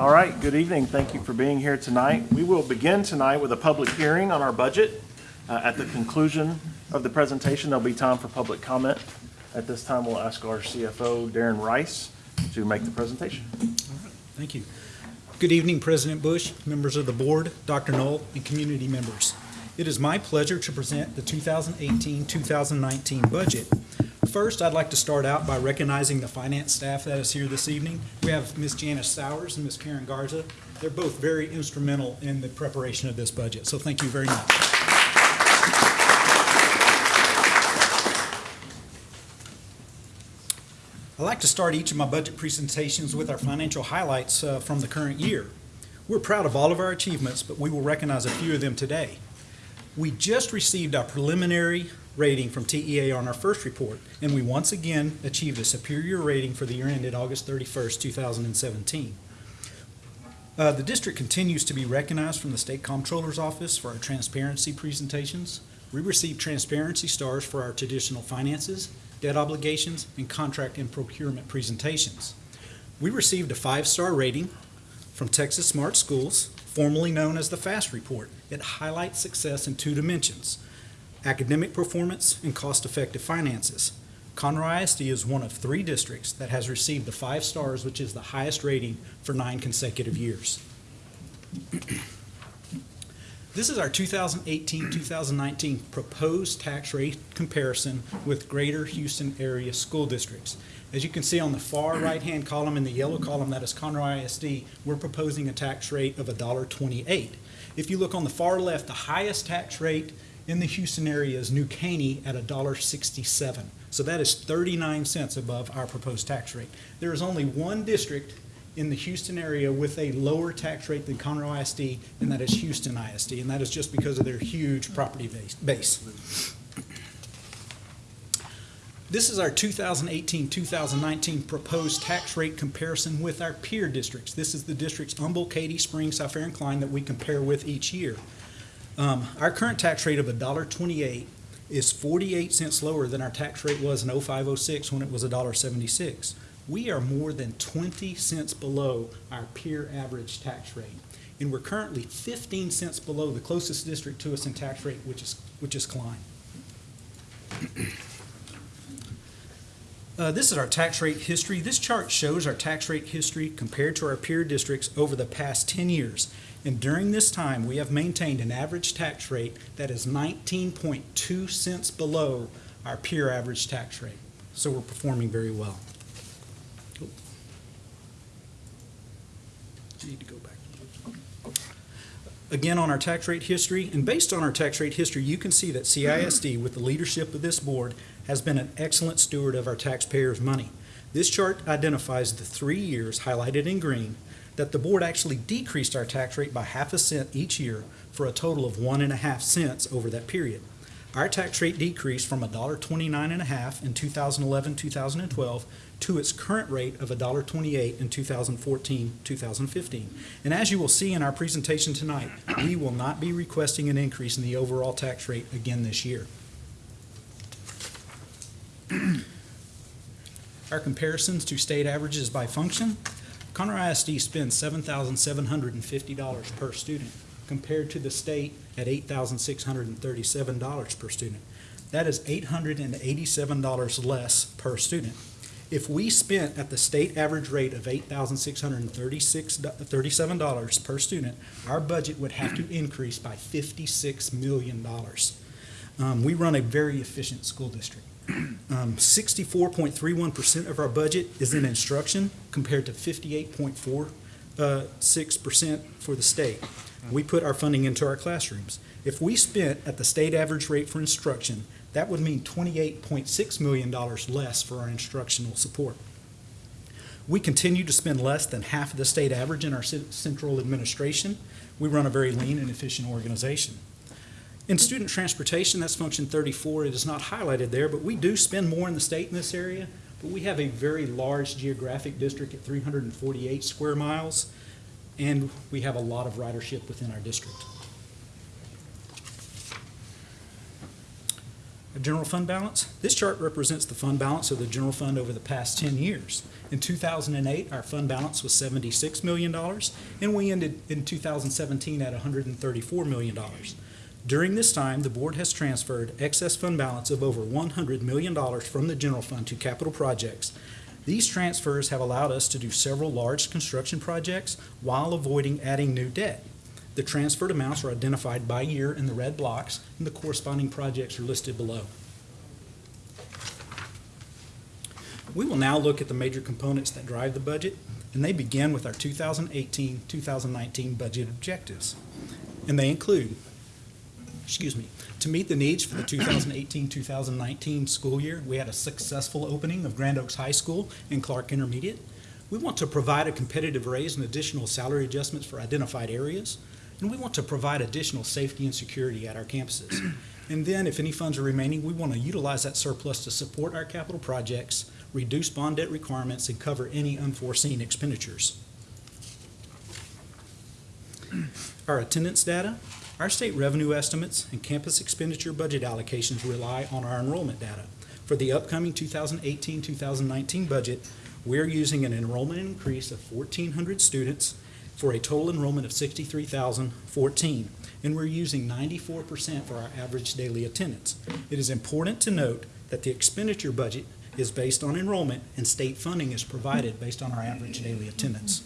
All right, good evening. Thank you for being here tonight. We will begin tonight with a public hearing on our budget. Uh, At the conclusion of the presentation, there'll be time for public comment. At this time, we'll ask our CFO, Darren Rice, to make the presentation. All right, Thank you. Good evening, President Bush, members of the board, Dr. Null, and community members. It is my pleasure to present the 2018-2019 budget. First, I'd like to start out by recognizing the finance staff that is here this evening. We have Ms. Janice Sowers and Ms. Karen Garza. They're both very instrumental in the preparation of this budget, so thank you very much. I like to start each of my budget presentations with our financial highlights uh, from the current year. We're proud of all of our achievements, but we will recognize a few of them today. We just received our preliminary rating from TEA on our first report, and we once again achieved a superior rating for the year ended August 31st, 2017. Uh, The district continues to be recognized from the State Comptroller's Office for our transparency presentations. We received transparency stars for our traditional finances, debt obligations, and contract and procurement presentations. We received a five-star rating from Texas Smart Schools, formerly known as the FAST Report. It highlights success in two dimensions, academic performance and cost-effective finances. Conroe ISD is one of three districts that has received the five stars, which is the highest rating for nine consecutive years. This is our 2018-2019 proposed tax rate comparison with Greater Houston Area School Districts. As you can see on the far right-hand column in the yellow column, that is Conroe ISD, we're proposing a tax rate of $1.28. If you look on the far left, the highest tax rate in the Houston area is New Caney at $1.67. So that is 39 cents above our proposed tax rate. There is only one district in the Houston area with a lower tax rate than Conroe ISD, and that is Houston ISD, and that is just because of their huge property base-. This is our 2018-2019 proposed tax rate comparison with our peer districts. This is the districts Humble, Katy, Spring, Cy-Fair, and Klein that we compare with each year. Um, Our current tax rate of $1.28 is 48 cents lower than our tax rate was in 0506 when it was $1.76. We are more than 20 cents below our peer average tax rate. And we're currently 15 cents below the closest district to us in tax rate, which is, which is Klein. Uh, This is our tax rate history. This chart shows our tax rate history compared to our peer districts over the past 10 years. And during this time, we have maintained an average tax rate that is 19.2 cents below our peer average tax rate. So we're performing very well. Need to go back. Again, on our tax rate history, and based on our tax rate history, you can see that CISD, with the leadership of this board, has been an excellent steward of our taxpayers' money. This chart identifies the three years highlighted in green that the board actually decreased our tax rate by half a cent each year for a total of one and a half cents over that period. Our tax rate decreased from $1.29 and a half in 2011, 2012 to its current rate of $1.28 in 2014, 2015. And as you will see in our presentation tonight, we will not be requesting an increase in the overall tax rate again this year. Our comparisons to state averages by function. Conroe ISD spends $7,750 per student compared to the state at $8,637 per student. That is $887 less per student. If we spent at the state average rate of $8,637 per student, our budget would have to increase by $56 million. Um, We run a very efficient school district. Um, 64.31% of our budget is in instruction compared to 58.46% for the state. We put our funding into our classrooms. If we spent at the state average rate for instruction, that would mean $28.6 million less for our instructional support. We continue to spend less than half of the state average in our central administration. We run a very lean and efficient organization. In student transportation, that's function 34. It is not highlighted there, but we do spend more in the state in this area. But we have a very large geographic district at 348 square miles, and we have a lot of ridership within our district. A general fund balance. This chart represents the fund balance of the general fund over the past 10 years. In 2008, our fund balance was $76 million, and we ended in 2017 at $134 million. During this time, the board has transferred excess fund balance of over $100 million from the general fund to capital projects. These transfers have allowed us to do several large construction projects while avoiding adding new debt. The transferred amounts are identified by year in the red blocks, and the corresponding projects are listed below. We will now look at the major components that drive the budget, and they begin with our 2018-2019 budget objectives. And they include, excuse me, to meet the needs for the 2018-2019 school year, we had a successful opening of Grand Oaks High School and Clark Intermediate. We want to provide a competitive raise and additional salary adjustments for identified areas. And we want to provide additional safety and security at our campuses. And then, if any funds are remaining, we want to utilize that surplus to support our capital projects, reduce bond debt requirements, and cover any unforeseen expenditures. Our attendance data, our state revenue estimates, and campus expenditure budget allocations rely on our enrollment data. For the upcoming 2018-2019 budget, we're using an enrollment increase of 1,400 students for a total enrollment of 63,014, and we're using 94% for our average daily attendance. It is important to note that the expenditure budget is based on enrollment and state funding is provided based on our average daily attendance.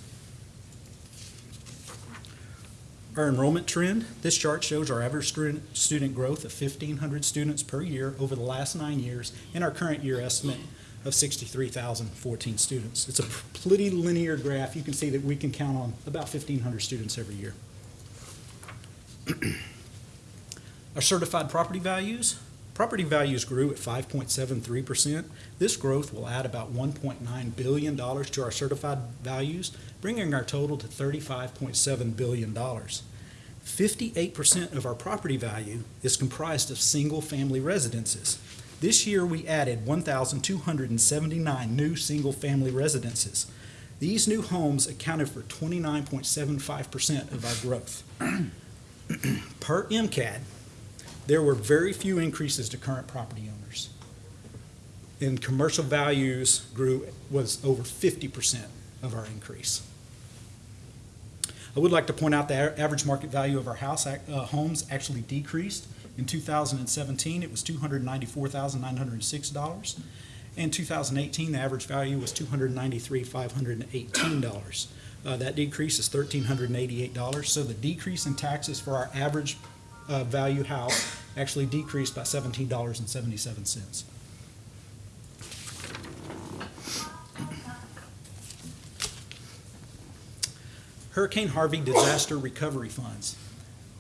Our enrollment trend, this chart shows our average student, student growth of 1,500 students per year over the last nine years and our current year estimate of 63,014 students. It's a pretty linear graph. You can see that we can count on about 1,500 students every year. Our certified property values, property values grew at 5.73%. This growth will add about $1.9 billion to our certified values, bringing our total to $35.7 billion. 58% of our property value is comprised of single-family residences. This year, we added 1,279 new single-family residences. These new homes accounted for 29.75% of our growth. Per MCAD, there were very few increases to current property owners. And commercial values grew, was over 50% of our increase. I would like to point out the average market value of our house, uh, homes actually decreased. In 2017, it was $294,906. In 2018, the average value was $293,518. Uh, That decrease is $1,388. So the decrease in taxes for our average uh, value house actually decreased by $17.77. Hurricane Harvey Disaster Recovery Funds.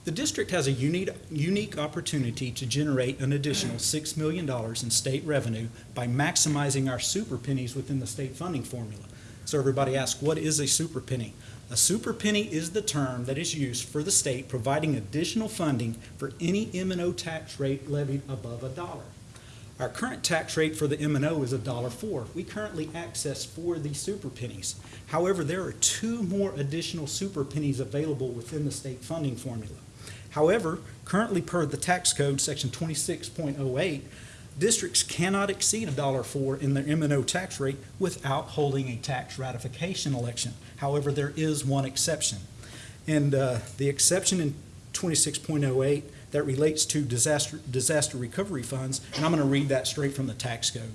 The district has a unique, unique opportunity to generate an additional $6 million in state revenue by maximizing our super pennies within the state funding formula. So everybody asks, what is a super penny? A super penny is the term that is used for the state providing additional funding for any M and O tax rate levied above a dollar. Our current tax rate for the M and O is a dollar four. We currently access four of these super pennies. However, there are two more additional super pennies available within the state funding formula. However, currently per the tax code, section twenty-six point oh eight, districts cannot exceed a dollar four in their M and O tax rate without holding a tax ratification election. However, there is one exception. And uh, the exception in twenty-six point oh eight that relates to disaster, disaster recovery funds, and I'm going to read that straight from the tax code.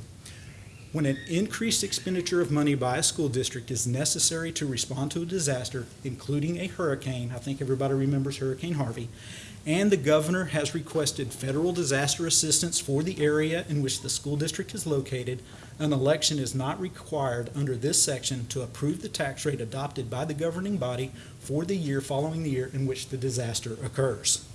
When an increased expenditure of money by a school district is necessary to respond to a disaster, including a hurricane, I think everybody remembers Hurricane Harvey, and the governor has requested federal disaster assistance for the area in which the school district is located, an election is not required under this section to approve the tax rate adopted by the governing body for the year following the year in which the disaster occurs.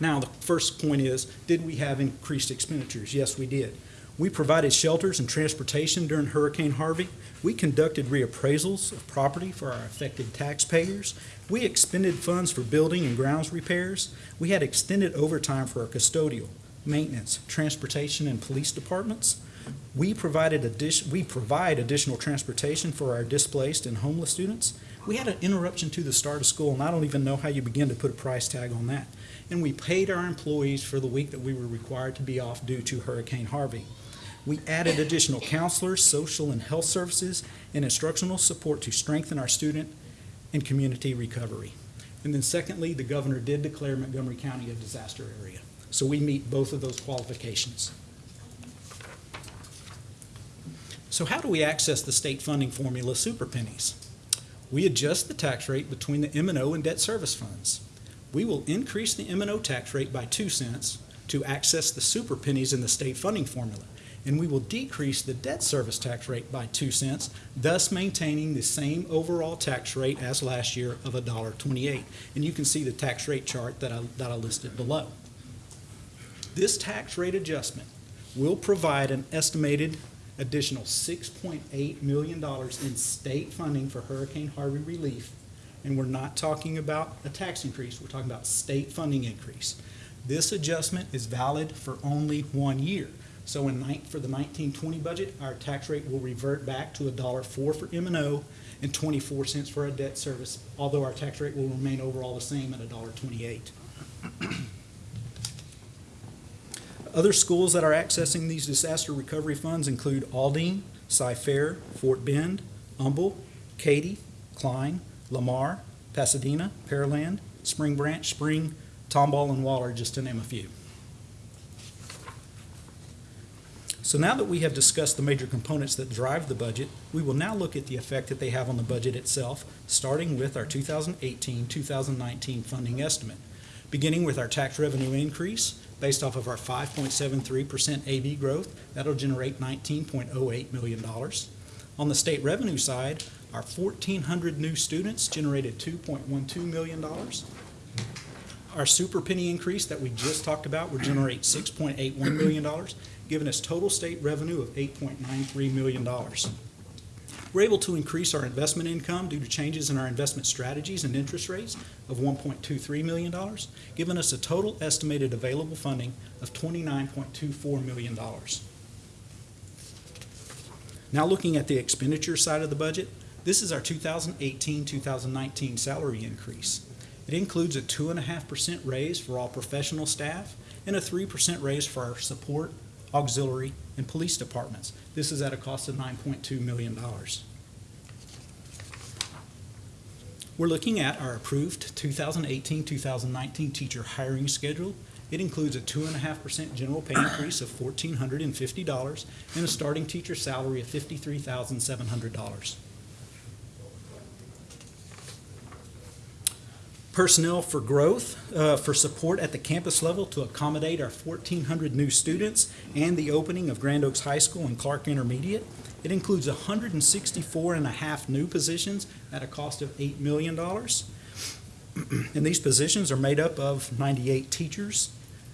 Now, the first point is, did we have increased expenditures? Yes, we did. We provided shelters and transportation during Hurricane Harvey. We conducted reappraisals of property for our affected taxpayers. We expended funds for building and grounds repairs. We had extended overtime for our custodial, maintenance, transportation, and police departments. We provided addition, we provide additional transportation for our displaced and homeless students. We had an interruption to the start of school, and I don't even know how you begin to put a price tag on that. And we paid our employees for the week that we were required to be off due to Hurricane Harvey. We added additional counselors, social and health services, and instructional support to strengthen our student and community recovery. And then secondly, the governor did declare Montgomery County a disaster area. So we meet both of those qualifications. So how do we access the state funding formula super pennies? We adjust the tax rate between the M and debt service funds. We will increase the M and O tax rate by two cents to access the super pennies in the state funding formula. And we will decrease the debt service tax rate by two cents, thus maintaining the same overall tax rate as last year of $1.28. And you can see the tax rate chart that I, that I listed below. This tax rate adjustment will provide an estimated additional $6.8 million in state funding for Hurricane Harvey relief. And we're not talking about a tax increase, we're talking about state funding increase. This adjustment is valid for only one year. So in for the nineteen twenty budget, our tax rate will revert back to $1.04 for M and O and twenty-four cents for our debt service, although our tax rate will remain overall the same at $1.28. Other schools that are accessing these disaster recovery funds include Aldine, Cy-Fair, Fort Bend, Humble, Katy, Klein, Lamar, Pasadena, Pearland, Spring Branch, Spring, Tomball, and Waller, just to name a few. So now that we have discussed the major components that drive the budget, we will now look at the effect that they have on the budget itself, starting with our 2018-2019 funding estimate. Beginning with our tax revenue increase, based off of our 5.73% AV growth, that'll generate $19.08 million. On the state revenue side, our 1,400 new students generated $2.12 million. Our super penny increase that we just talked about would generate $6.81 million, giving us total state revenue of $8.93 million. We're able to increase our investment income due to changes in our investment strategies and interest rates of $1.23 million, giving us a total estimated available funding of $29.24 million. Now looking at the expenditure side of the budget, this is our 2018-2019 salary increase. It includes a 2.5% raise for all professional staff and a 3% raise for our support, auxiliary, and police departments. This is at a cost of $9.2 million. We're looking at our approved 2018-2019 teacher hiring schedule. It includes a 2.5% general pay increase of $1,450 and a starting teacher salary of $53,700. Personnel for growth, uh, for support at the campus level to accommodate our 1,400 new students and the opening of Grand Oaks High School and Clark Intermediate. It includes 164 and a half new positions at a cost of $8 million. And these positions are made up of 98 teachers,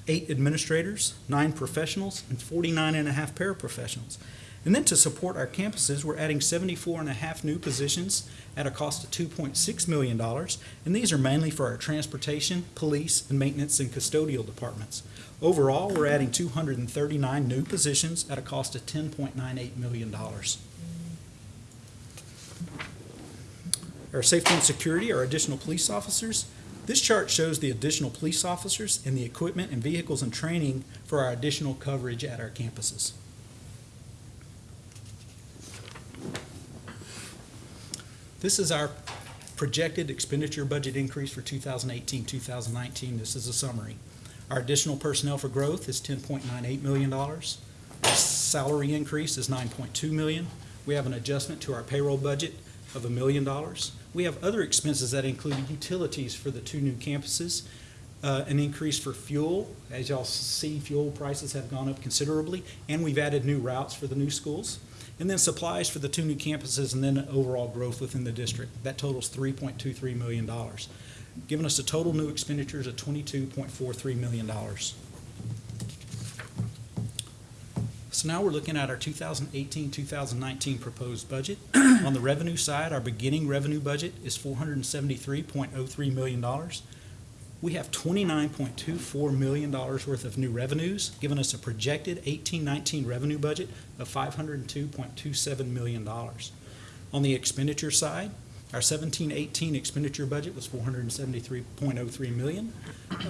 eight administrators, nine professionals, and 49 and a half paraprofessionals. And then to support our campuses, we're adding 74 and a half new positions at a cost of $2.6 million. And these are mainly for our transportation, police, and maintenance and custodial departments. Overall, we're adding 239 new positions at a cost of $10.98 million. Our safety and security, are additional police officers. This chart shows the additional police officers and the equipment and vehicles and training for our additional coverage at our campuses. This is our projected expenditure budget increase for 2018, 2019. This is a summary. Our additional personnel for growth is $10.98 million. Our salary increase is 9.2 million. We have an adjustment to our payroll budget of a million dollars. We have other expenses that include utilities for the two new campuses, uh, an increase for fuel. As y'all see, fuel prices have gone up considerably, and we've added new routes for the new schools. And then supplies for the two new campuses, and then overall growth within the district. That totals $3.23 million, giving us a total new expenditures of $22.43 million. So now we're looking at our 2018-2019 proposed budget. On the revenue side, our beginning revenue budget is $473.03 million. We have $29.24 million worth of new revenues, giving us a projected 18-19 revenue budget of $502.27 million. On the expenditure side, Our 17-18 expenditure budget was four hundred and seventy-three point oh three million.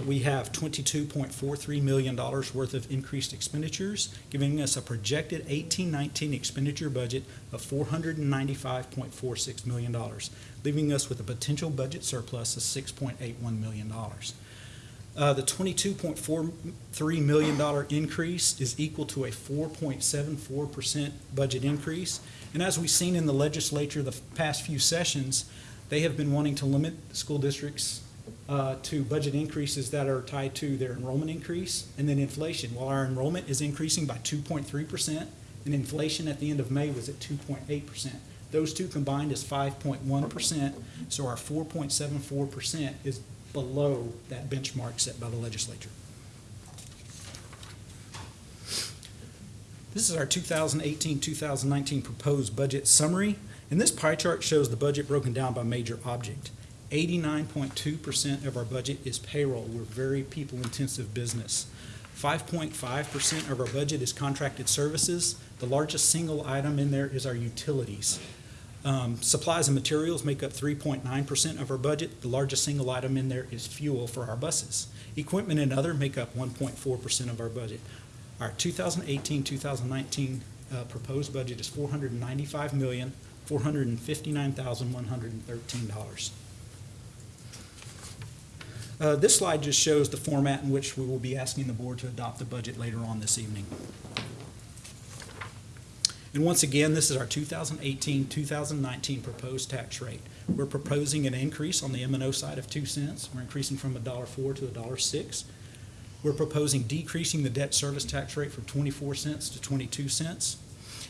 We have twenty-two point four three million dollars worth of increased expenditures, giving us a projected eighteen nineteen expenditure budget of four hundred and ninety-five point four six million dollars, leaving us with a potential budget surplus of six point eight one million dollars. Uh, the twenty-two point four three million dollar increase is equal to a four point seven four percent budget increase. And as we've seen in the legislature the past few sessions, they have been wanting to limit school districts uh, to budget increases that are tied to their enrollment increase and then inflation. While our enrollment is increasing by two point three percent, and inflation at the end of May was at two point eight percent. Those two combined is five point one percent, so our four point seven four percent is below that benchmark set by the legislature. This is our 2018-2019 proposed budget summary, and this pie chart shows the budget broken down by major object. 89.2% of our budget is payroll. We're very people-intensive business. 5.5% of our budget is contracted services. The largest single item in there is our utilities. Um, Supplies and materials make up 3.9% of our budget. The largest single item in there is fuel for our buses. Equipment and other make up 1.4% of our budget. Our 2018-2019 uh, proposed budget is $495,459,113. Uh, This slide just shows the format in which we will be asking the board to adopt the budget later on this evening. And once again, this is our 2018-2019 proposed tax rate. We're proposing an increase on the M and O side of 2 cents. We're increasing from $1.04 to $1.06. We're proposing decreasing the debt service tax rate from 24 cents to 22 cents,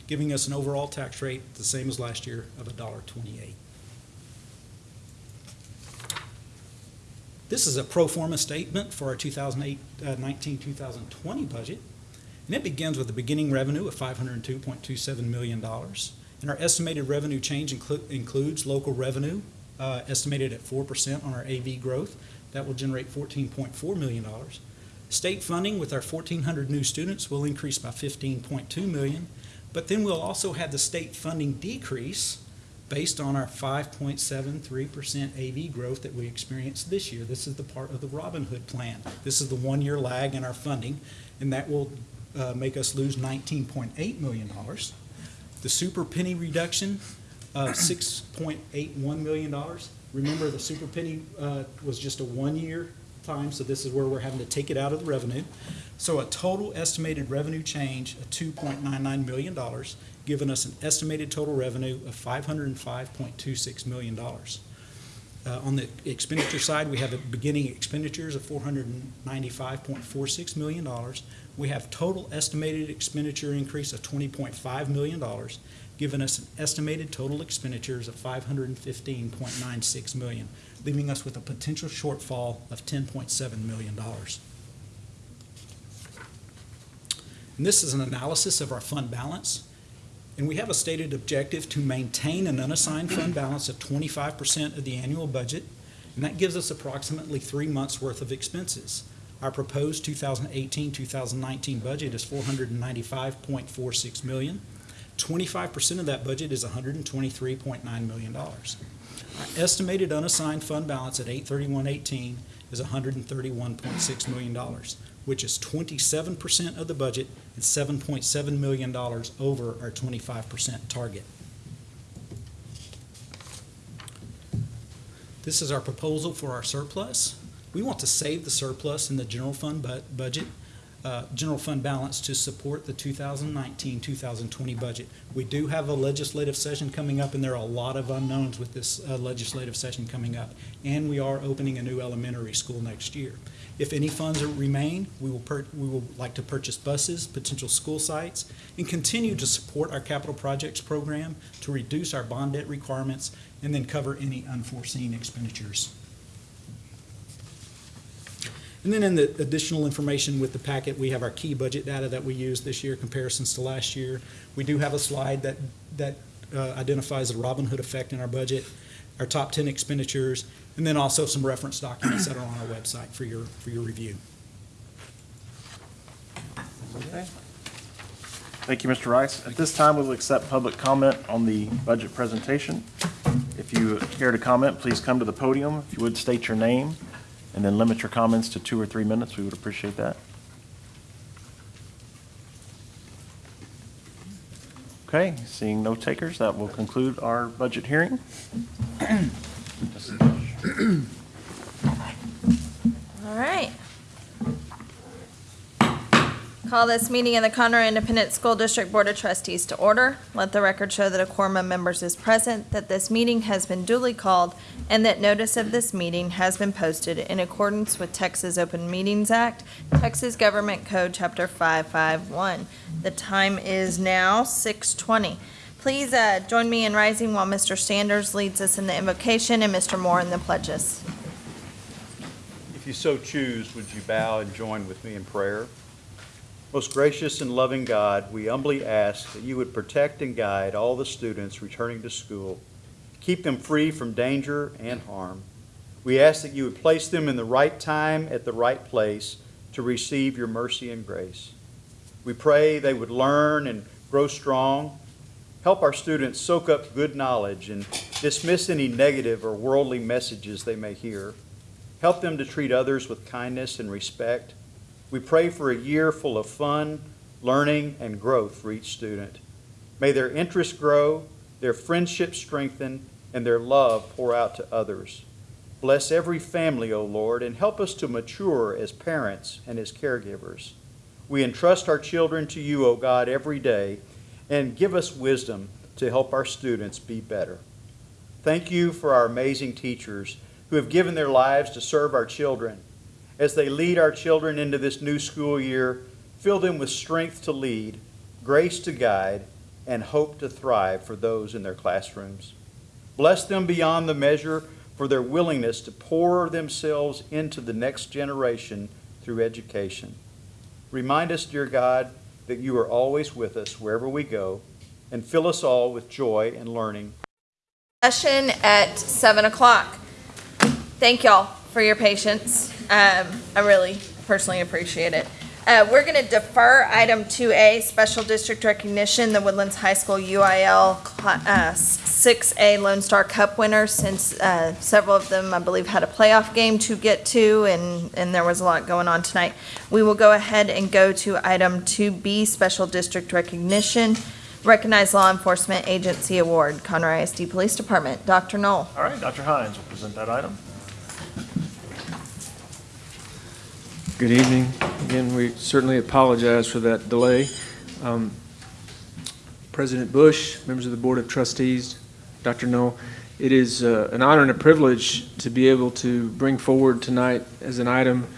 giving us an overall tax rate the same as last year of $1.28. This is a pro forma statement for our 2019-2020 uh, budget. And it begins with the beginning revenue of $502.27 million. And our estimated revenue change inclu- includes local revenue, uh, estimated at 4% on our AV growth. That will generate $14.4 million. State funding with our 1,400 new students will increase by 15.2 million. But then we'll also have the state funding decrease based on our 5.73% AV growth that we experienced this year. This is the part of the Robin Hood plan. This is the one-year lag in our funding, and that will uh, make us lose $19.8 million. The super penny reduction of $6.81 million. Remember, the super penny uh, was just a one-year time, so this is where we're having to take it out of the revenue. So a total estimated revenue change of $2.99 million, giving us an estimated total revenue of $505.26 million. Uh, On the expenditure side, we have a beginning expenditures of $495.46 million. We have total estimated expenditure increase of $20.5 million, giving us an estimated total expenditures of 515.96 million, leaving us with a potential shortfall of $10.7 million. And this is an analysis of our fund balance. And we have a stated objective to maintain an unassigned fund balance of twenty-five percent of the annual budget, and that gives us approximately three months' worth of expenses. Our proposed 2018-2019 budget is four hundred and ninety-five point four six million. Twenty-five percent of that budget is hundred and twenty-three point nine million dollars. Our estimated unassigned fund balance at eight thirty-one eighteen is hundred and thirty-one point six million dollars, which is twenty-seven percent of the budget and seven point seven million dollars over our twenty-five percent target. This is our proposal for our surplus. We want to save the surplus in the general fund bu- budget, uh, general fund balance to support the 2019-2020 budget. We do have a legislative session coming up, and there are a lot of unknowns with this uh, legislative session coming up. And we are opening a new elementary school next year. If any funds remain, we will, we will like to purchase buses, potential school sites, and continue to support our capital projects program to reduce our bond debt requirements and then cover any unforeseen expenditures. And then in the additional information with the packet, we have our key budget data that we use this year, comparisons to last year. We do have a slide that, that uh, identifies the Robin Hood effect in our budget, our top 10 expenditures, and then also some reference documents that are on our website for your, for your review. Okay. Thank you, Mr. Rice. At this time, we will accept public comment on the budget presentation. If you care to comment, please come to the podium. If you would state your name and then limit your comments to two or three minutes, we would appreciate that. Okay, seeing no takers, that will conclude our budget hearing. All right. Call this meeting of the Conroe Independent School District Board of Trustees to order. Let the record show that a quorum of members is present, that this meeting has been duly called, and that notice of this meeting has been posted in accordance with Texas Open Meetings Act, Texas Government Code, Chapter 551. The time is now 6:20. Please uh, join me in rising while Mr. Sanders leads us in the invocation and Mr. Moore in the pledges. If you so choose, would you bow and join with me in prayer? Most gracious and loving God, we humbly ask that you would protect and guide all the students returning to school. Keep them free from danger and harm. We ask that you would place them in the right time at the right place to receive your mercy and grace. We pray they would learn and grow strong. Help our students soak up good knowledge and dismiss any negative or worldly messages they may hear. Help them to treat others with kindness and respect. We pray for a year full of fun, learning, and growth for each student. May their interests grow, their friendships strengthen, and their love pour out to others. Bless every family, O Lord, and help us to mature as parents and as caregivers. We entrust our children to you, O God, every day, and give us wisdom to help our students be better. Thank you for our amazing teachers who have given their lives to serve our children. As they lead our children into this new school year, fill them with strength to lead, grace to guide, and hope to thrive for those in their classrooms. Bless them beyond the measure for their willingness to pour themselves into the next generation through education. Remind us, dear God, that you are always with us wherever we go, and fill us all with joy and learning. Session at seven o'clock. Thank y'all for your patience. Um, I really personally appreciate it. Uh, we're gonna defer item two A, special district recognition, the Woodlands High School UIL uh, six A Lone Star Cup winners, since, uh, several of them, I believe, had a playoff game to get to, and, and there was a lot going on tonight. We will go ahead and go to item two B, special district recognition, recognize law enforcement agency award, Conroe ISD Police Department. Dr. Null. All right, Dr. Hines will present that item. Good evening. Again, we certainly apologize for that delay. Um, President Bush, members of the Board of Trustees, Dr. Null, it is uh, an honor and a privilege to be able to bring forward tonight as an item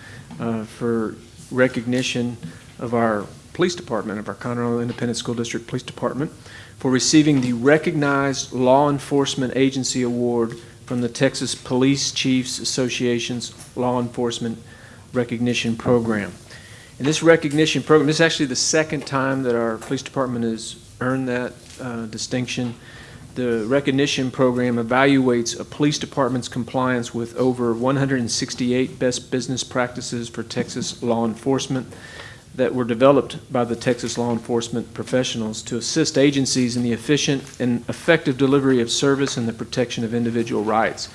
uh, for recognition of our police department, of our Conroe Independent School District Police Department, for receiving the Recognized Law Enforcement Agency Award from the Texas Police Chiefs Association's Law Enforcement recognition program. And this recognition program, this is actually the second time that our police department has earned that uh, distinction. The recognition program evaluates a police department's compliance with over 168 best business practices for Texas law enforcement that were developed by the Texas law enforcement professionals to assist agencies in the efficient and effective delivery of service and the protection of individual rights.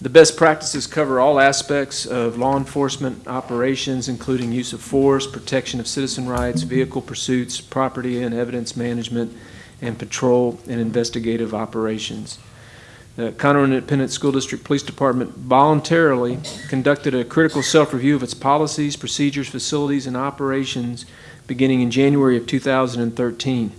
The best practices cover all aspects of law enforcement operations, including use of force, protection of citizen rights, vehicle pursuits, property and evidence management, and patrol and investigative operations. The Conroe Independent School District Police Department voluntarily conducted a critical self-review of its policies, procedures, facilities, and operations beginning in January of 2013.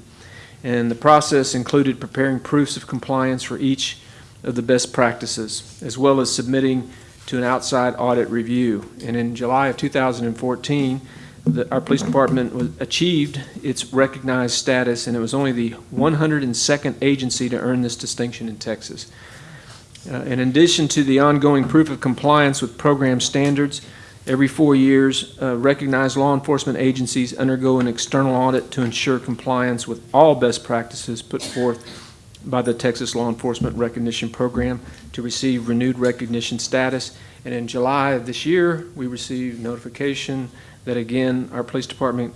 And the process included preparing proofs of compliance for each of the best practices, as well as submitting to an outside audit review. And in July of 2014, the, our police department was, achieved its recognized status, and it was only the 102nd agency to earn this distinction in Texas. Uh, in addition to the ongoing proof of compliance with program standards, every four years, uh, recognized law enforcement agencies undergo an external audit to ensure compliance with all best practices put forth by the Texas Law Enforcement Recognition Program to receive renewed recognition status. And in July of this year, we received notification that again, our police department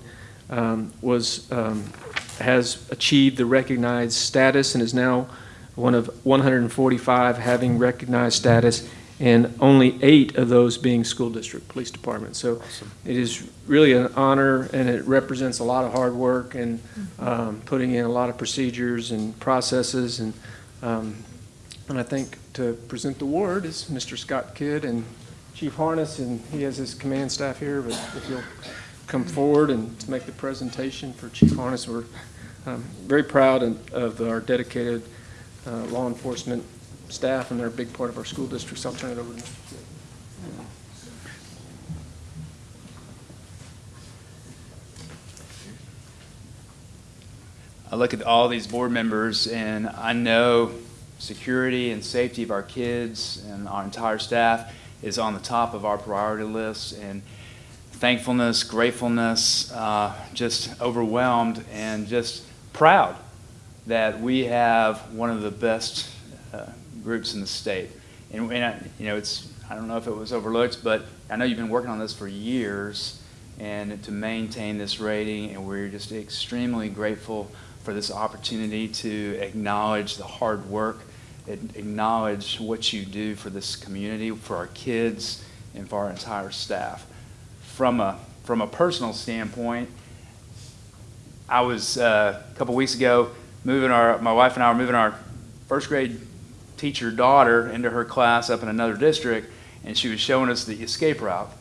um, was, um, has achieved the recognized status and is now one of 145 having recognized status, and only eight of those being school district police departments. So it is really an honor, and it represents a lot of hard work and um, putting in a lot of procedures and processes. And, um, and I think to present the award is Mr. Scott Kidd and Chief Harness, and he has his command staff here, but if you'll come forward and to make the presentation for Chief Harness, we're um, very proud of- of our dedicated uh, law enforcement staff, and they're a big part of our school districts. I'll turn it over to Mr. I look at all these board members and I know security and safety of our kids and our entire staff is on the top of our priority list and thankfulness, gratefulness, uh, just overwhelmed and just proud that we have one of the best uh, groups in the state. And, and I- you know, it's, I don't know if it was overlooked, but I know you've been working on this for years and to maintain this rating, and we're just extremely grateful for this opportunity to acknowledge the hard work, acknowledge what you do for this community, for our kids, and for our entire staff. From a, from a personal standpoint, I was, uh, a couple weeks ago, moving our, my wife and I were moving our first grade teacher daughter into her class up in another district, and she was showing us the escape route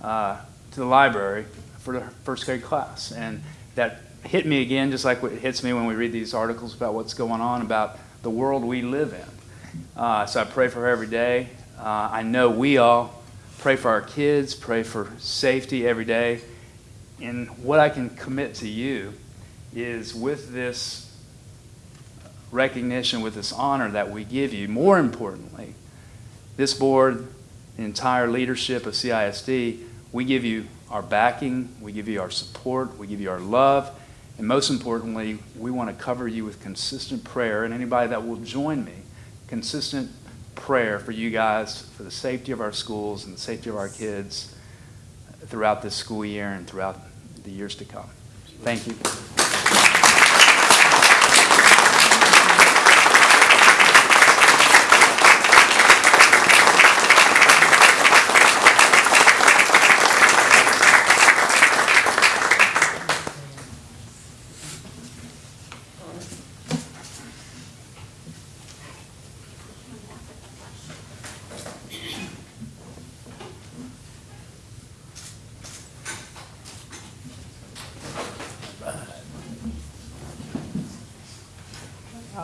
uh, to the library for the first grade class. And that hit me again, just like it hits me when we read these articles about what's going on about the world we live in. Uh, so I pray for her every day. Uh, I know we all pray for our kids, pray for safety every day. And what I can commit to you is with this recognition, with this honor that we give you, more importantly, this board, the entire leadership of CISD, we give you our backing, we give you our support, we give you our love, and most importantly, we want to cover you with consistent prayer, and anybody that will join me, consistent prayer for you guys, for the safety of our schools and the safety of our kids throughout this school year and throughout the years to come. Thank you.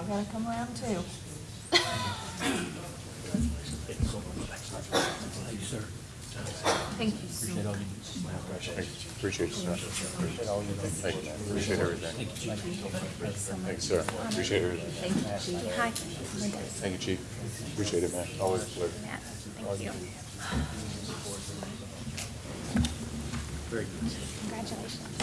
Y'all gotta come around too. Thank you so much. Appreciate it, sir. Appreciate all you do. Appreciate everything. Thanks, sir. Appreciate everything. Thank you, Chief. Hi, Thank you, chief. Appreciate it, man. Always a pleasure. Matt, thank you. Congratulations.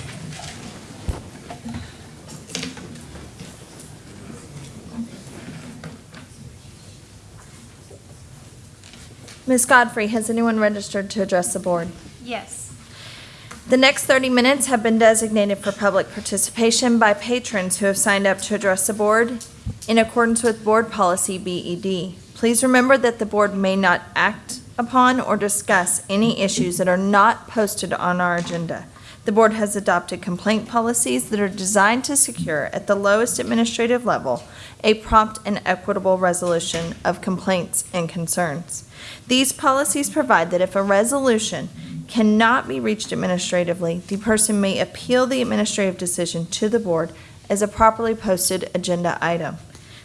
Ms. Godfrey, has anyone registered to address the board? Yes. The next 30 minutes have been designated for public participation by patrons who have signed up to address the board in accordance with Board Policy BED. Please remember that the board may not act upon or discuss any issues that are not posted on our agenda. The board has adopted complaint policies that are designed to secure, at the lowest administrative level, a prompt and equitable resolution of complaints and concerns. These policies provide that if a resolution cannot be reached administratively, the person may appeal the administrative decision to the board as a properly posted agenda item.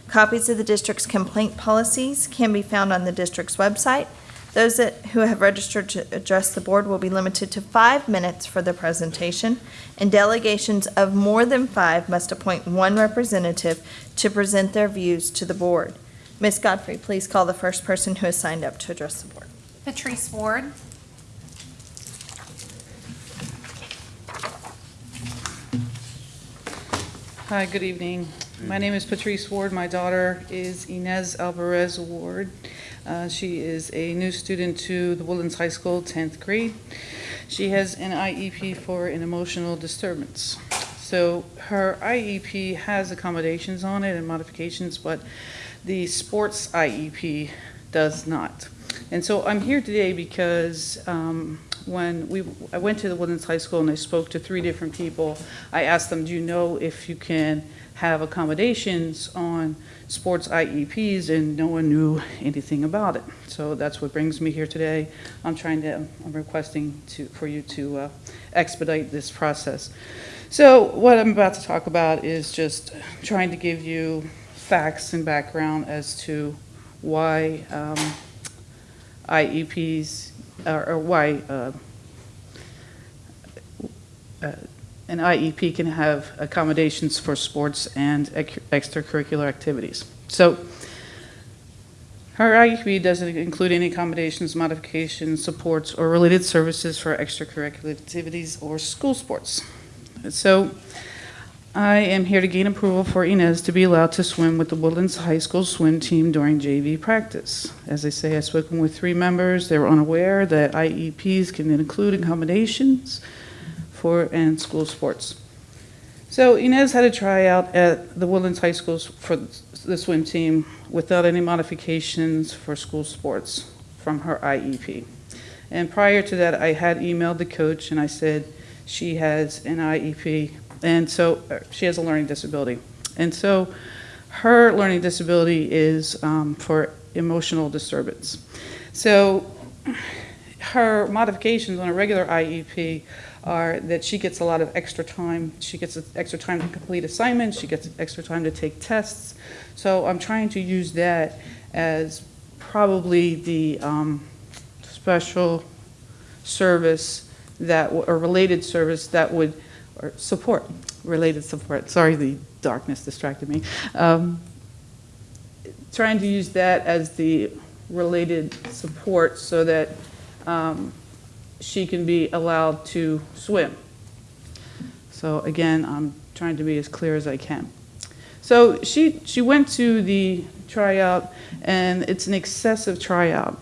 Copies of the district's complaint policies can be found on the district's website. Those that, who have registered to address the board will be limited to five minutes for the presentation, and delegations of more than five must appoint one representative to present their views to the board. Ms. Godfrey, please call the first person who has signed up to address the board. Patrice Ward. Hi, good evening. My name is Patrice Ward. My daughter is Inez Alvarez Ward. Uh, She is a new student to the Woodlands High School, 10th grade. She has an IEP for an emotional disturbance. So her IEP has accommodations on it and modifications, but the sports IEP does not. And so I'm here today because um, when we, I went to the Woodlands High School and I spoke to three different people. I asked them, do you know if you can have accommodations on sports IEPs? And no one knew anything about it. So that's what brings me here today. I'm trying to, I'm requesting to, for you to uh, expedite this process. So what I'm about to talk about is just trying to give you facts and background as to why um, IEPs, or or why uh, uh, an IEP can have accommodations for sports and extracurricular activities. So her IEP doesn't include any accommodations, modifications, supports, or related services for extracurricular activities or school sports. So I am here to gain approval for Inez to be allowed to swim with the Woodlands High School swim team during JV practice. As I say, I've spoken with three members. They were unaware that IEPs can include accommodations for and school sports. So Inez had a tryout at the Woodlands High School for the swim team without any modifications for school sports from her IEP. And prior to that, I had emailed the coach and I said, she has an IEP, and so uh, she has a learning disability. And so her learning disability is um, for emotional disturbance. So her modifications on a regular IEP are that she gets a lot of extra time. She gets extra time to complete assignments, she gets extra time to take tests. So I'm trying to use that as probably the um, special service that, or related service that would, or support, related support, sorry, the darkness distracted me. Um, Trying to use that as the related support so that um, she can be allowed to swim. So again, I'm trying to be as clear as I can. So she, she went to the tryout, and it's an excessive tryout.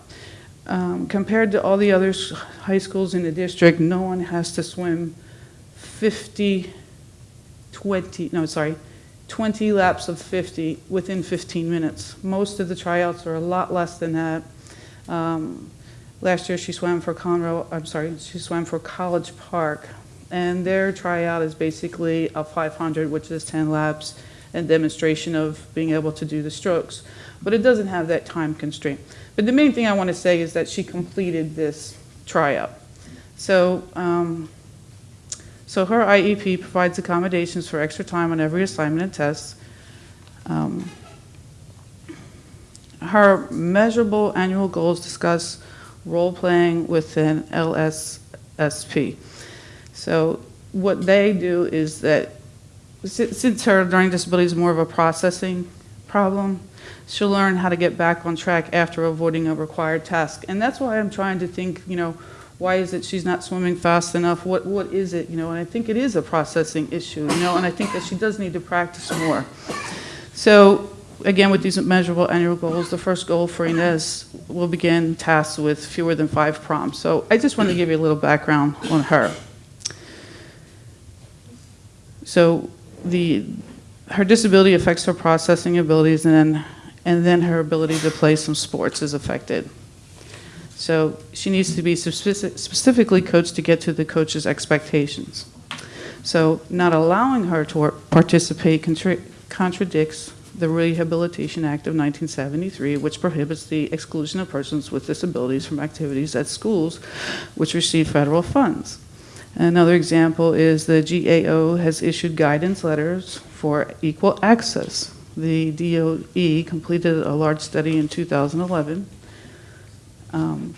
Um, Compared to all the other high schools in the district, no one has to swim 50, 20, no, sorry, 20 laps of 50 within 15 minutes. Most of the tryouts are a lot less than that. Um, Last year, she swam for Conroe, I'm sorry, she swam for College Park, and their tryout is basically a 500, which is 10 laps, and demonstration of being able to do the strokes. But it doesn't have that time constraint. But the main thing I want to say is that she completed this tryout. So, um, so her IEP provides accommodations for extra time on every assignment and test. Um, Her measurable annual goals discuss role-playing within LSSP. So what they do is that, since her learning disability is more of a processing problem, she'll learn how to get back on track after avoiding a required task. And that's why I'm trying to think, you know, why is it she's not swimming fast enough? What, what is it, you know? And I think it is a processing issue, you know, and I think that she does need to practice more. So, again, with these measurable annual goals, the first goal for Inez will begin tasks with fewer than five prompts. So I just want to give you a little background on her. So the, her disability affects her processing abilities and then, and then her ability to play some sports is affected. So she needs to be speci- specifically coached to get to the coach's expectations. So not allowing her to participate contra- contradicts the Rehabilitation Act of 1973, which prohibits the exclusion of persons with disabilities from activities at schools which receive federal funds. Another example is the GAO has issued guidance letters for equal access. The DOE completed a large study in 2011. Um,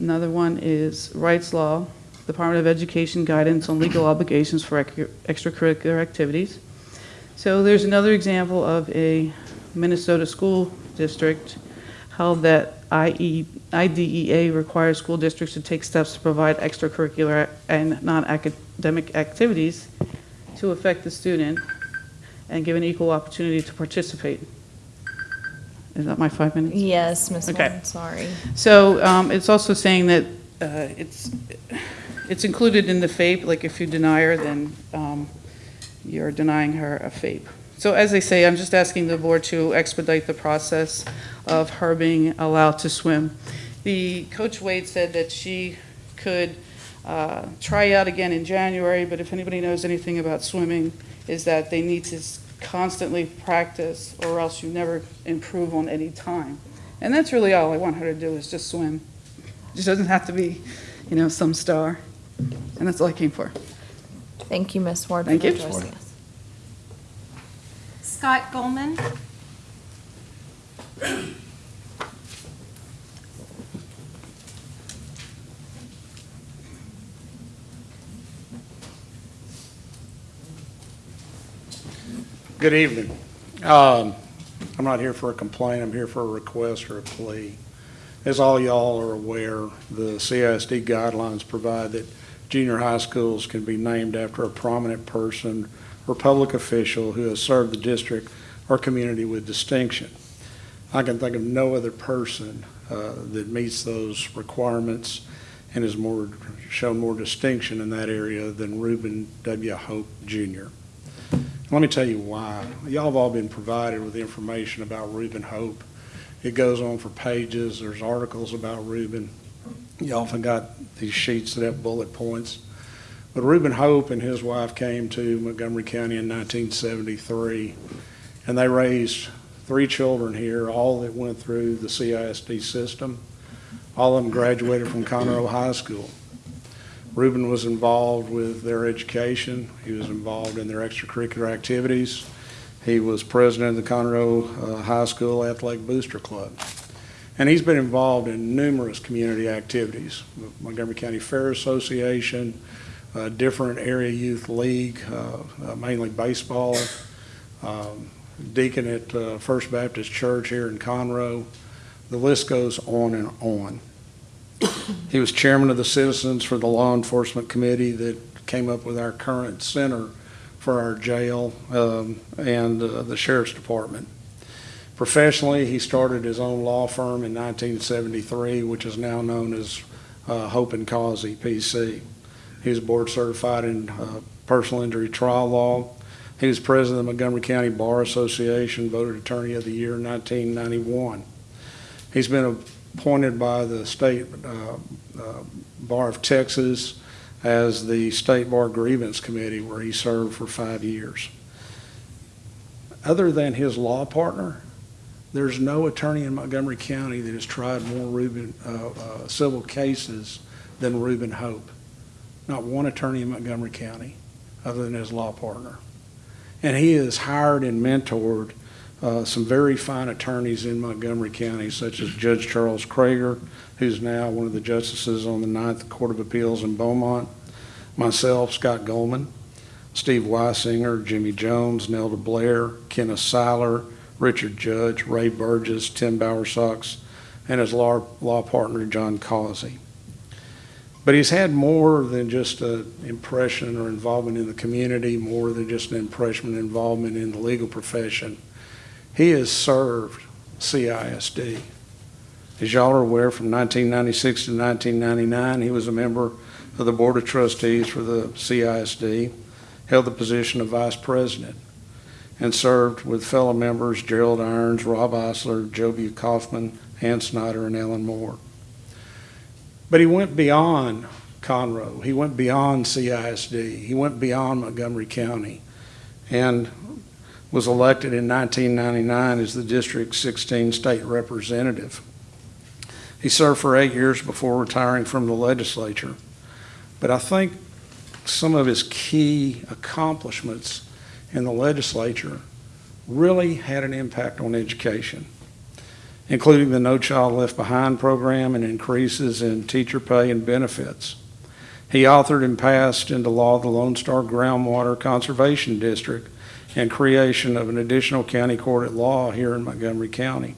Another one is Rights Law, Department of Education guidance on legal obligations for extracurricular activities. So there's another example of a Minnesota school district held that IE IDEA requires school districts to take steps to provide extracurricular and non-academic activities to affect the student and give an equal opportunity to participate. Is that my five minutes? Yes, Ms. Okay. Sorry. So um, it's also saying that uh, it's, it's included in the FAPE, like if you deny her, then um, you're denying her a FAPE. So as I say, I'm just asking the board to expedite the process of her being allowed to swim. The, Coach Wade said that she could uh, try out again in January, but if anybody knows anything about swimming, is that they need to constantly practice, or else you never improve on any time. And that's really all I want her to do, is just swim. She doesn't have to be, you know, some star. And that's all I came for. Thank you, Ms. Ward, for Thank you. addressing us. Scott Goldman. Good evening. Um, I'm not here for a complaint, I'm here for a request or a plea. As all y'all are aware, the CISD guidelines provide that junior high schools can be named after a prominent person or public official who has served the district or community with distinction. I can think of no other person uh, that meets those requirements and has more, shown more distinction in that area than Ruben W. Hope Jr. Let me tell you why. Y'all have all been provided with information about Ruben Hope. It goes on for pages. There's articles about Ruben. You often got these sheets that have bullet points. But Ruben Hope and his wife came to Montgomery County in 1973, and they raised three children here, all that went through the CISD system. All of them graduated from Conroe High School. Ruben was involved with their education. He was involved in their extracurricular activities. He was president of the Conroe uh, High School Athletic Booster Club. And he's been involved in numerous community activities, Montgomery County Fair Association, uh, different area youth league, uh, uh, mainly baseball, um, deacon at uh, First Baptist Church here in Conroe. The list goes on and on. He was chairman of the Citizens for the Law Enforcement Committee that came up with our current center for our jail um, and uh, the Sheriff's Department. Professionally, he started his own law firm in 1973, which is now known as uh, Hope and Causey PC. He was board certified in uh, personal injury trial law. He was president of the Montgomery County Bar Association, voted Attorney of the Year in 1991. He's been appointed by the State uh, uh, Bar of Texas as the State Bar Grievance Committee, where he served for five years. Other than his law partner, there's no attorney in Montgomery County that has tried more Ruben, uh, uh, civil cases than Ruben Hope. Not one attorney in Montgomery County, other than his law partner. And he has hired and mentored uh, some very fine attorneys in Montgomery County, such as Judge Charles Kreger, who's now one of the justices on the Ninth Court of Appeals in Beaumont, myself, Scott Goldman, Steve Weisinger, Jimmy Jones, Nelda Blair, Kenneth Seiler, Richard Judge, Ray Burgess, Tim Bowersox, and his law, law partner, John Causey. But he's had more than just an impression or involvement in the community, more than just an impression and involvement in the legal profession. He has served CISD. As y'all are aware, from 1996 to 1999, he was a member of the Board of Trustees for the CISD, held the position of Vice President, and served with fellow members Gerald Irons, Rob Eisler, Joe Joby Kaufman, Ann Snyder, and Ellen Moore. But he went beyond Conroe. He went beyond CISD. He went beyond Montgomery County and was elected in 1999 as the District 16 State Representative. He served for eight years before retiring from the legislature. But I think some of his key accomplishments in the legislature really had an impact on education, including the No Child Left Behind program and increases in teacher pay and benefits. He authored and passed into law the Lone Star Groundwater Conservation District and creation of an additional county court at law here in Montgomery County.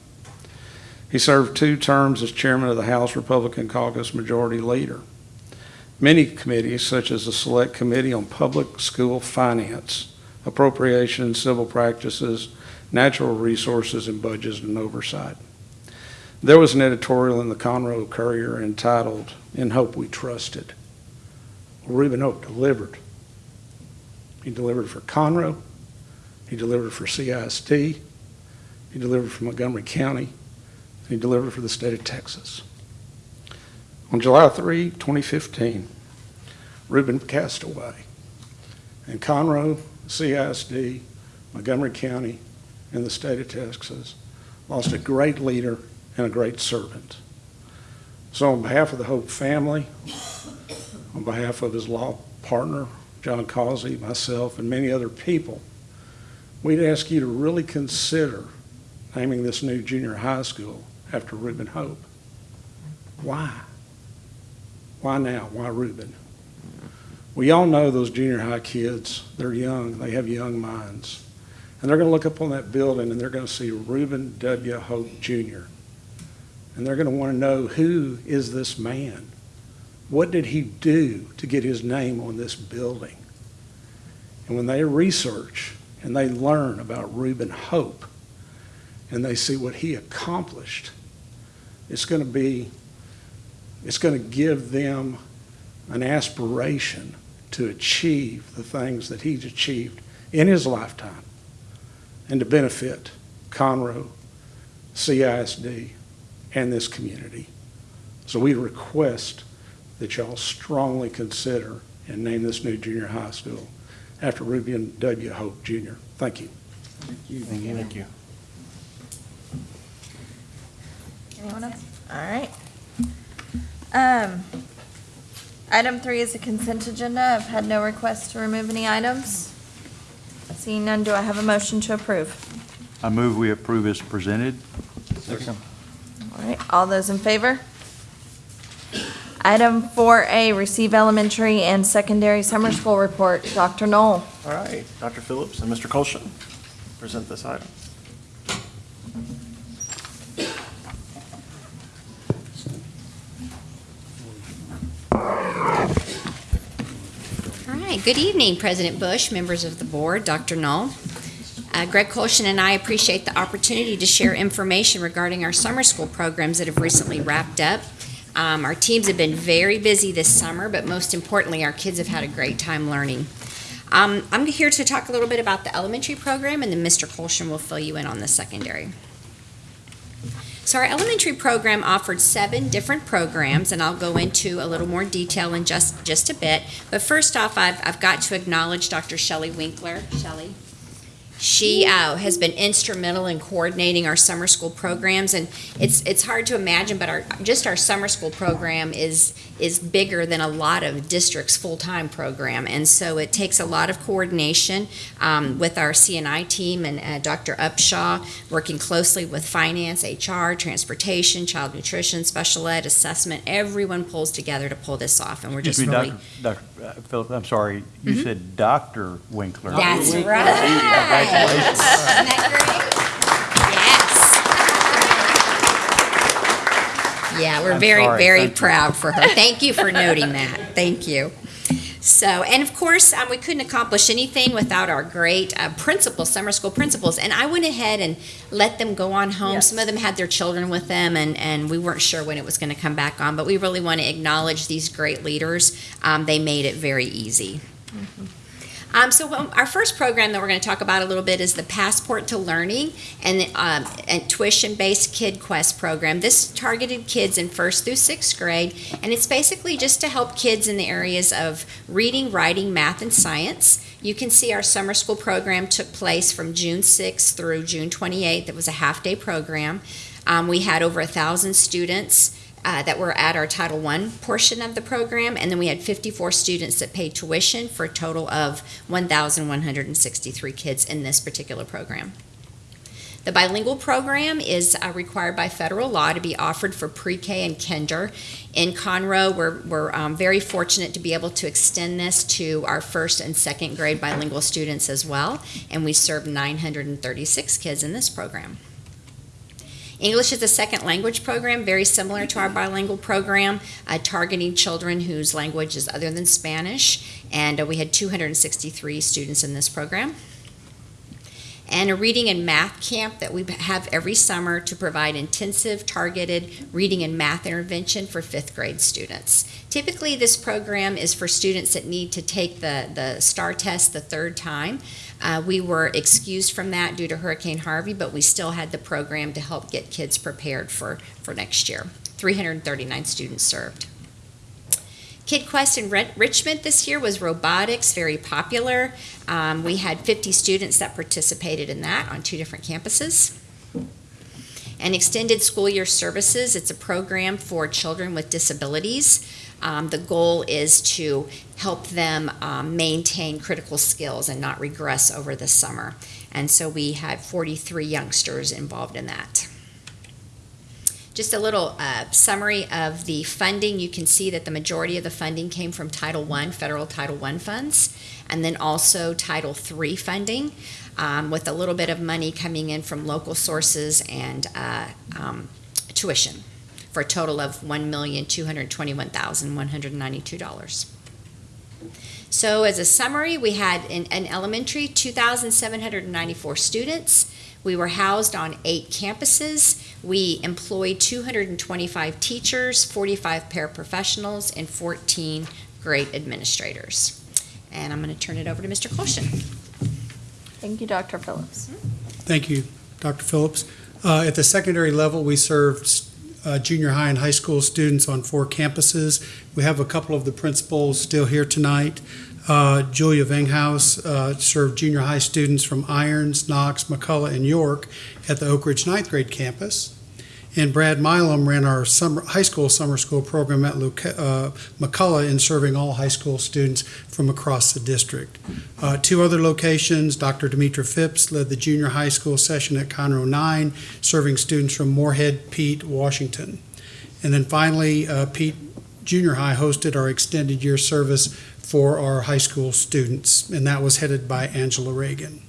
He served two terms as chairman of the House Republican Caucus Majority Leader. Many committees, such as the Select Committee on Public School Finance, Appropriations, Civil Practices, Natural Resources, and Budgets and Oversight. There was an editorial in the Conroe Courier entitled, In Hope We Trusted. Ruben Hope delivered. He delivered for Conroe. He delivered for CISD. He delivered for Montgomery County. He delivered for the state of Texas. On July 3, 2015, Ruben passed away. And Conroe, CISD, Montgomery County, and the state of Texas lost a great leader and a great servant. So on behalf of the Hope family, on behalf of his law partner, John Causey, myself, and many other people, we'd ask you to really consider naming this new junior high school after Ruben Hope. Why? Why now? Why Ruben? We all know those junior high kids, they're young, they have young minds. And they're going to look up on that building and they're going to see Ruben W. Hope Jr. And they're going to want to know who is this man? What did he do to get his name on this building? And when they research and they learn about Ruben Hope and they see what he accomplished, it's going to be, it's going to give them an aspiration to achieve the things that he's achieved in his lifetime and to benefit Conroe, CISD, and this community. So we request that y'all strongly consider and name this new junior high school after Ruben W. Hope Jr. Thank you. Thank you. Thank you. Anyone else? All right. Um, item three is a consent agenda. I've had no requests to remove any items. Seeing none, do I have a motion to approve? I move we approve as presented. Second. All right, all those in favor? Item four A, receive elementary and secondary summer school report. Dr. Null. All right, Dr. Phillips and Mr. Colson, present this item. All right, good evening, President Bush, members of the board, Dr. Null. Uh, Greg Colston and I appreciate the opportunity to share information regarding our summer school programs that have recently wrapped up. Um, Our teams have been very busy this summer, but most importantly, our kids have had a great time learning. Um, I'm here to talk a little bit about the elementary program, and then Mr. Colston will fill you in on the secondary. So our elementary program offered seven different programs, and I'll go into a little more detail in just, just a bit. But first off, I've, I've got to acknowledge Dr. Shelley Winkler. Shelley? She uh, has been instrumental in coordinating our summer school programs, and it's it's hard to imagine, but our just our summer school program is is bigger than a lot of districts' full time program, and so it takes a lot of coordination um, with our CNI team and uh, Dr. Upshaw working closely with finance, HR, transportation, child nutrition, special ed, assessment. Everyone pulls together to pull this off, and we're just Excuse me, really. Dr. Dr. uh, Philip, I'm sorry, you said Dr. Winkler. That's right. Isn't that great? Yes. Yeah, we're I'm very, sorry, very thank you. proud for her. Thank you for noting that. Thank you. So, and of course, um, we couldn't accomplish anything without our great uh, principals, summer school principals. And I went ahead and let them go on home. Yes. Some of them had their children with them, and, and we weren't sure when it was going to come back on. But we really want to acknowledge these great leaders. Um, they made it very easy. Um, so our first program that we're going to talk about a little bit is the Passport to Learning and um, and tuition-based Kid Quest program. This targeted kids in first through sixth grade, and it's basically just to help kids in the areas of reading, writing, math, and science. You can see our summer school program took place from June 6th through June 28th. It was a half-day program. Um, we had over a thousand students uh, that were at our Title I portion of the program, and then we had 54 students that paid tuition for a total of 1,163 kids in this particular program. The bilingual program is uh, required by federal law to be offered for pre-K and kinder. In Conroe, we're, we're um, very fortunate to be able to extend this to our first and second grade bilingual students as well, and we serve 936 kids in this program. English is a second language program, very similar to our bilingual program, uh, targeting children whose language is other than Spanish. And uh, we had 263 students in this program. and a reading and math camp that we have every summer to provide intensive targeted reading and math intervention for fifth grade students. Typically, this program is for students that need to take the, the STAAR test the third time. Uh, we were excused from that due to Hurricane Harvey, but we still had the program to help get kids prepared for, for next year. 339 students served. Kid Quest in Richmond this year was robotics, very popular. Um, we had 50 students that participated in that on two different campuses. And Extended School Year Services, it's a program for children with disabilities. Um, the goal is to help them um, maintain critical skills and not regress over the summer. And so we had 43 youngsters involved in that. Just a little uh, summary of the funding. You can see that the majority of the funding came from Title I, federal Title I funds, and then also Title III funding, um, with a little bit of money coming in from local sources and uh, um, tuition, for a total of $1,221,192. So as a summary, we had in, in elementary 2,794 students. We were housed on eight campuses. We employed 225 teachers, 45 paraprofessionals, and 14 grade administrators. And I'm going to turn it over to Mr. Colston. Thank you, Dr. Phillips. Thank you, Dr. Phillips. Uh, At the secondary level, we served uh, junior high and high school students on four campuses. We have a couple of the principals still here tonight. Uh, Julia Venghaus uh, served junior high students from Irons, Knox, McCullough, and York at the Oak Ridge ninth grade campus. And Brad Milam ran our summer, high school summer school program at uh, McCullough in serving all high school students from across the district. Uh, two other locations, Dr. Demetra Phipps led the junior high school session at Conroe 9, serving students from Moorhead, Peet, Washington. And then finally, uh, Peet Junior High hosted our extended year service for our high school students, and that was headed by Angela Reagan.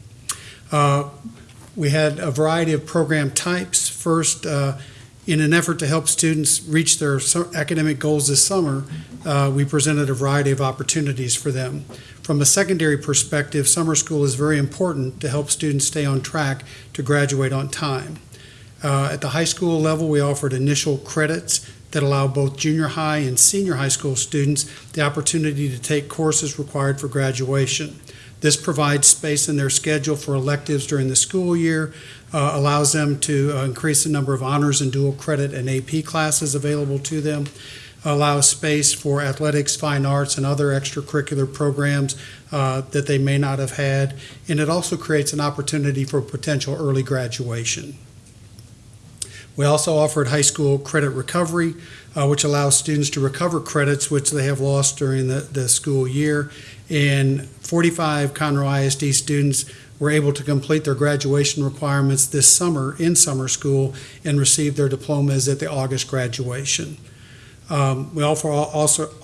Uh, we had a variety of program types. First, uh, in an effort to help students reach their academic goals this summer, uh, we presented a variety of opportunities for them. From a secondary perspective, summer school is very important to help students stay on track to graduate on time. Uh, at the high school level, we offered initial credits that allow both junior high and senior high school students the opportunity to take courses required for graduation. This provides space in their schedule for electives during the school year, uh, allows them to uh, increase the number of honors and dual credit and AP classes available to them, allows space for athletics, fine arts, and other extracurricular programs uh, that they may not have had, and it also creates an opportunity for potential early graduation. We also offered high school credit recovery, uh, which allows students to recover credits which they have lost during the, the school year. And 45 Conroe ISD students were able to complete their graduation requirements this summer in summer school and receive their diplomas at the August graduation. Um, we also,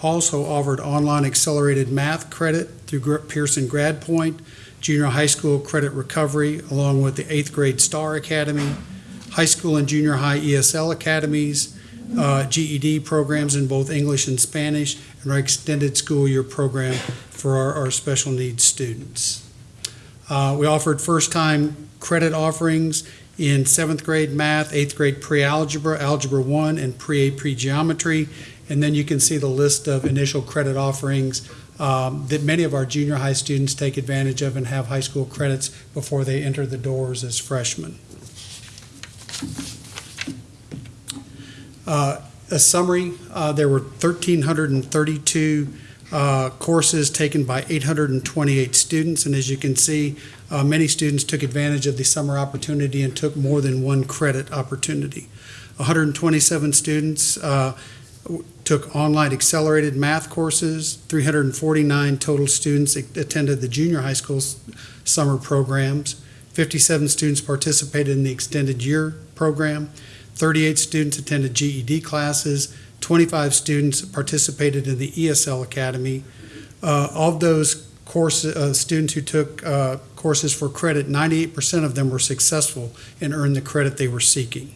also, offered online accelerated math credit through Pearson GradPoint, junior high school credit recovery, along with the eighth grade STAAR Academy, high school and junior high ESL academies, uh, GED programs in both English and Spanish, and our extended school year program for our, our special needs students. Uh, we offered first-time credit offerings in seventh grade math, eighth grade pre-algebra, algebra one, and pre-AP geometry. And then you can see the list of initial credit offerings um, that many of our junior high students take advantage of and have high school credits before they enter the doors as freshmen. Uh, A summary, uh, there were 1,332 uh, courses taken by 828 students, and as you can see, uh, many students took advantage of the summer opportunity and took more than one credit opportunity. 127 students uh, took online accelerated math courses, 349 total students attended the junior high school summer programs, 57 students participated in the extended year program, 38 students attended GED classes, 25 students participated in the ESL Academy. Uh, Of those course, uh, students who took uh, courses for credit, 98% of them were successful and earned the credit they were seeking.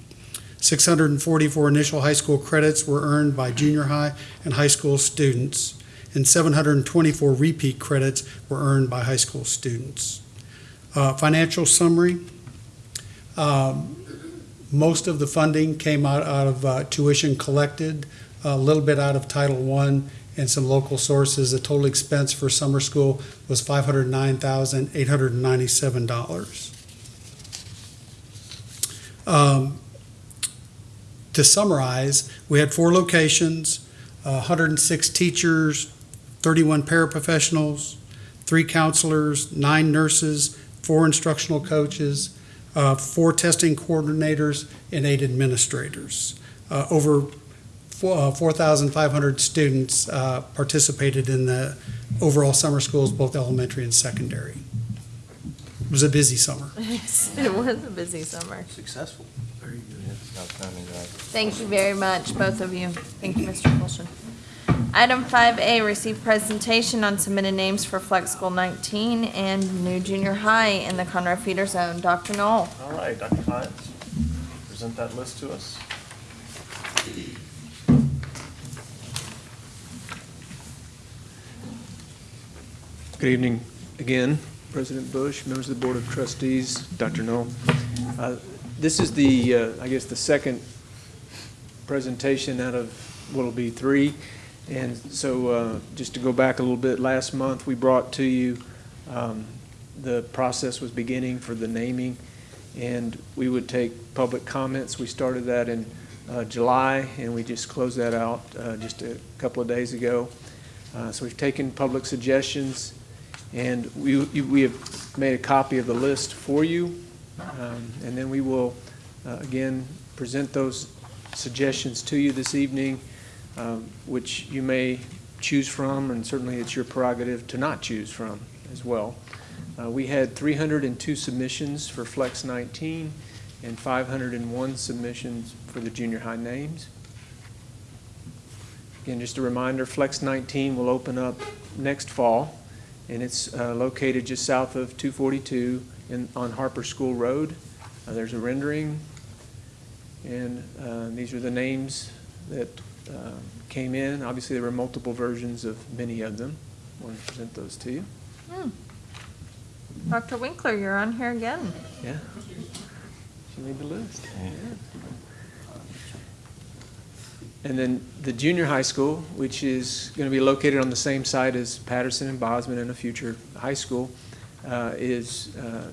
644 initial high school credits were earned by junior high and high school students, and 724 repeat credits were earned by high school students. Uh, Financial summary. Um, Most of the funding came out, out of uh, tuition collected, a little bit out of Title I and some local sources. The total expense for summer school was five hundred nine thousand, eight hundred and ninety-seven dollars. Um, To summarize, we had four locations, and six teachers, thirty-one paraprofessionals, three counselors, nine nurses, four instructional coaches, uh, four testing coordinators, and eight administrators. Uh, Over four- uh, 4,500 students uh, participated in the overall summer schools, both elementary and secondary. It was a busy summer. It was a busy summer. Successful. Very good. Thank you very much, both of you. Thank you, Mr. Colson. Item five A, receive presentation on submitted names for Flex School nineteen and new junior high in the Conroe feeder zone. Dr. Null. All right, Dr. Hines, present that list to us. Good evening again, President Bush, members of the Board of Trustees, Dr. Null. Uh, This is the, uh, I guess, the second presentation out of what'll be three. And so, uh, just to go back a little bit, last month, we brought to you, um, the process was beginning for the naming, and we would take public comments. We started that in uh, July, and we just closed that out uh, just a couple of days ago. Uh, So we've taken public suggestions, and we, we have made a copy of the list for you. Um, And then we will, uh, again, present those suggestions to you this evening, um, which you may choose from, and certainly it's your prerogative to not choose from as well. Uh, We had 302 submissions for Flex 19 and 501 submissions for the junior high names. Again, just a reminder, Flex 19 will open up next fall, and it's uh, located just south of 242 in, on Harper School Road. Uh, There's a rendering, and uh, these are the names that uh, came in. Obviously, there were multiple versions of many of them. I want to present those to you. Hmm. Dr. Winkler, you're on here again. Yeah. She made the list. Yeah. And then the junior high school, which is going to be located on the same site as Patterson and Bozman and a future high school, uh, is uh,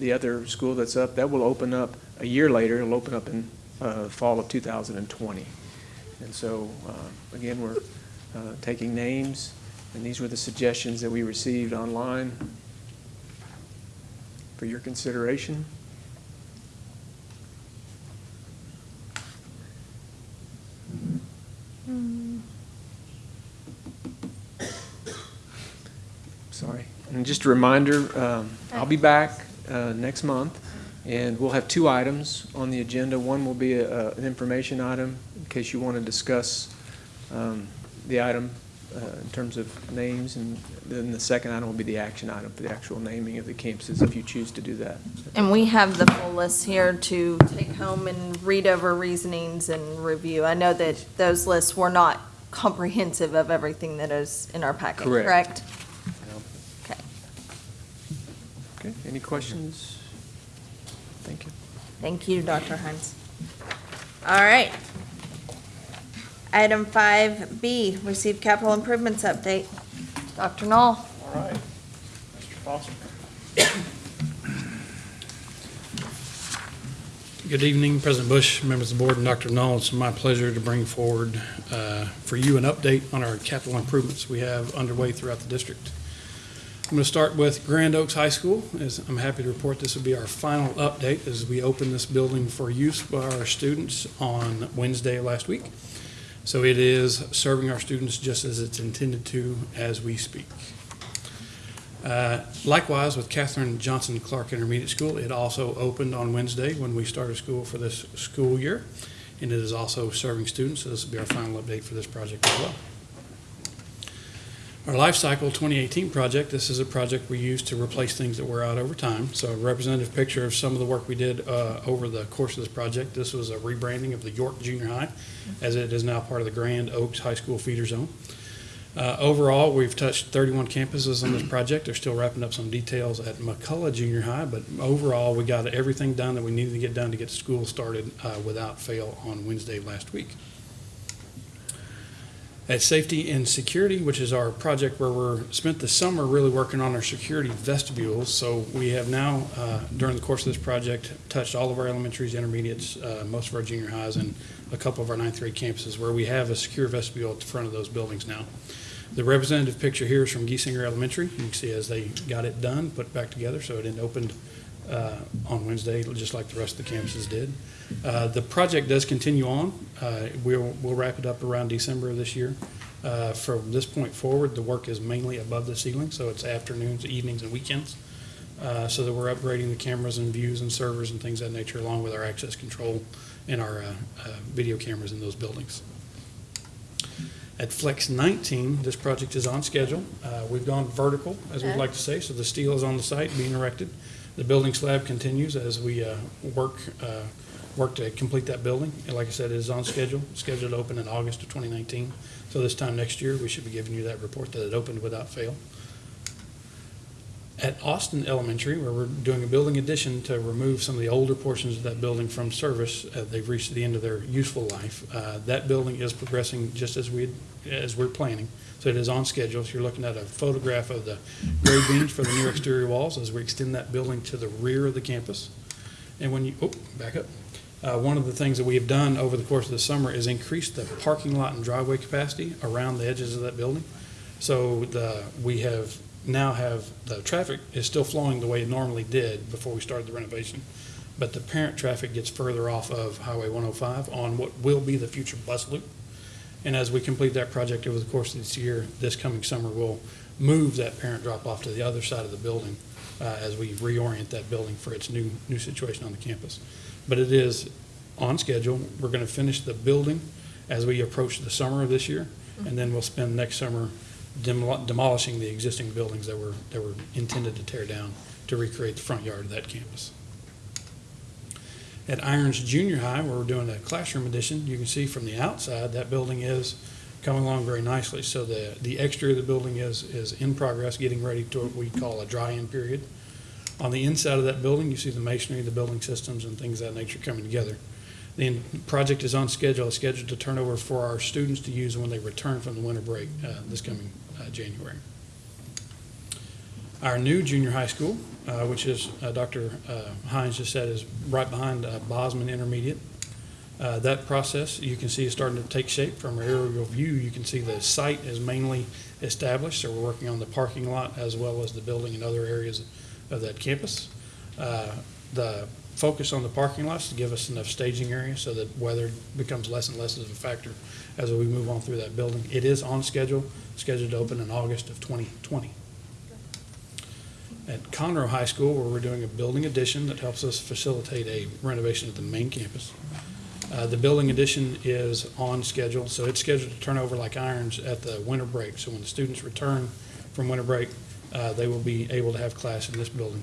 the other school that's up. That will open up a year later. It'll open up in uh, fall of 2020. And so, uh, again, we're uh, taking names, and these were the suggestions that we received online for your consideration. Sorry. And just a reminder, um, I'll be back uh, next month, and we'll have two items on the agenda. One will be a- an information item, in case you want to discuss um, the item uh, in terms of names, and then the second item will be the action item for the actual naming of the campuses, if you choose to do that. And we have the full list here to take home and read over reasonings and review. I know that those lists were not comprehensive of everything that is in our packet, Correct. correct? Okay, Okay, any questions? Thank you. thank you, Dr. Hines. All right. Item five B, receive capital improvements update. Dr. Null. All right. Mr. Foster. Good evening, President Bush, members of the board, and Dr. Null. It's my pleasure to bring forward uh, for you an update on our capital improvements we have underway throughout the district. I'm going to start with Grand Oaks High School. As I'm happy to report this will be our final update as we open this building for use by our students on Wednesday last week. So it is serving our students just as it's intended to as we speak. Uh, Likewise, with Catherine Johnson Clark Intermediate School, it also opened on Wednesday when we started school for this school year, and it is also serving students, so this will be our final update for this project as well. Our Life Cycle 2018 project, this is a project we use to replace things that wear out over time. So a representative picture of some of the work we did uh, over the course of this project. This was a rebranding of the York Junior High, as it is now part of the Grand Oaks High School feeder zone. Uh, Overall, we've touched 31 campuses on this project. They're still wrapping up some details at McCullough Junior High, but overall, we got everything done that we needed to get done to get school started uh, without fail on Wednesday last week. At Safety and Security, which is our project where we're spent the summer really working on our security vestibules. So we have now, uh, during the course of this project, touched all of our elementaries, intermediates, uh, most of our junior highs, and a couple of our ninth grade campuses where we have a secure vestibule at the front of those buildings now. The representative picture here is from Giesinger Elementary. You can see as they got it done, put back together, so it opened uh, on Wednesday, just like the rest of the campuses did. Uh, The project does continue on. Uh, We'll, we'll wrap it up around December of this year. Uh, From this point forward, the work is mainly above the ceiling, so it's afternoons, evenings, and weekends. Uh, So that we're upgrading the cameras and views and servers and things of that nature, along with our access control and our uh, uh, video cameras in those buildings. At Flex 19, this project is on schedule. Uh, We've gone vertical, as we'd like to say, so the steel is on the site being erected. The building slab continues as we uh, work, uh, work to complete that building. And like I said, it is on schedule, scheduled to open in August of 2019. So this time next year, we should be giving you that report that it opened without fail. At Austin Elementary, where we're doing a building addition to remove some of the older portions of that building from service, uh, they've reached the end of their useful life. Uh, That building is progressing just as we, as we're planning. So it is on schedule. So you're looking at a photograph of the grade beams for the new exterior walls as we extend that building to the rear of the campus. And when you, oh, back up. Uh, One of the things that we have done over the course of the summer is increase the parking lot and driveway capacity around the edges of that building. So the, we have, now have, the traffic is still flowing the way it normally did before we started the renovation. But the parent traffic gets further off of Highway 105 on what will be the future bus loop. And as we complete that project over the course of this year, this coming summer, we'll move that parent drop-off to the other side of the building uh, as we reorient that building for its new, new situation on the campus. But it is on schedule. We're going to finish the building as we approach the summer of this year, and then we'll spend next summer demol- demolishing the existing buildings that were, that were intended to tear down to recreate the front yard of that campus. At Irons Junior High, where we're doing a classroom addition, you can see from the outside, that building is coming along very nicely. So the, the exterior of the building is, is in progress, getting ready to what we call a dry-in period. On the inside of that building, you see the masonry, the building systems, and things of that nature coming together. The project is on schedule, it's scheduled to turn over for our students to use when they return from the winter break uh, this coming uh, January. Our new junior high school, uh, which is, uh, Dr. uh, Hines just said, is right behind uh, Bozman Intermediate. That process, you can see is starting to take shape from our aerial view. You can see the site is mainly established, so we're working on the parking lot as well as the building and other areas of that campus. Uh, The focus on the parking lots to give us enough staging area so that weather becomes less and less of a factor as we move on through that building. It is on schedule, scheduled to open in August of 2020. At Conroe High School, where we're doing a building addition that helps us facilitate a renovation of the main campus. Uh, The building addition is on schedule, so it's scheduled to turn over like irons at the winter break. So when the students return from winter break, uh, they will be able to have class in this building.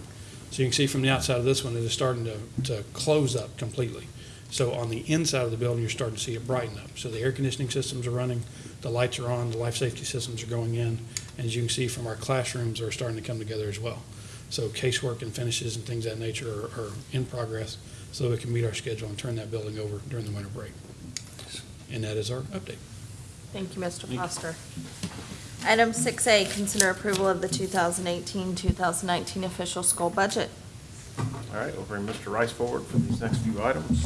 So you can see from the outside of this one, it is starting to, to close up completely. So on the inside of the building, you're starting to see it brighten up. So the air conditioning systems are running, the lights are on, the life safety systems are going in. And as you can see from our classrooms are starting to come together as well. So casework and finishes and things of that nature are, are in progress so we can meet our schedule and turn that building over during the winter break. And that is our update. Thank you, Mr. Foster. Item six A, consider approval of the 2018-2019 official school budget. All right, we'll bring Mr. Rice forward for these next few items.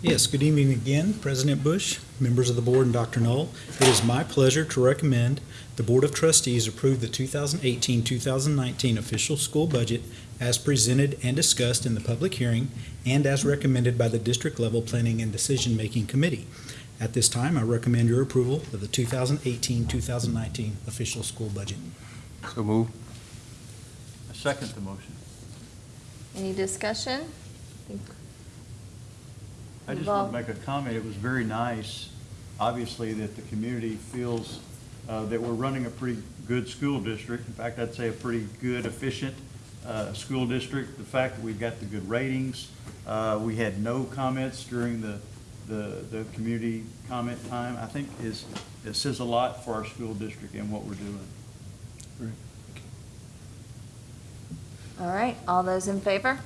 Yes, good evening again, President Bush, members of the board, and Dr. Null. It is my pleasure to recommend the Board of Trustees approve the 2018-2019 official school budget as presented and discussed in the public hearing and as recommended by the district-level planning and decision-making committee. At this time, I recommend your approval of the 2018-2019 official school budget. So move. I second the motion. Any discussion? I just want to make a comment. It was very nice, obviously, that the community feels uh, that we're running a pretty good school district. In fact, I'd say a pretty good, efficient uh, school district. The fact that we've got the good ratings, uh, we had no comments during the, the, the community comment time, I think is, it says a lot for our school district and what we're doing. All right, all those in favor?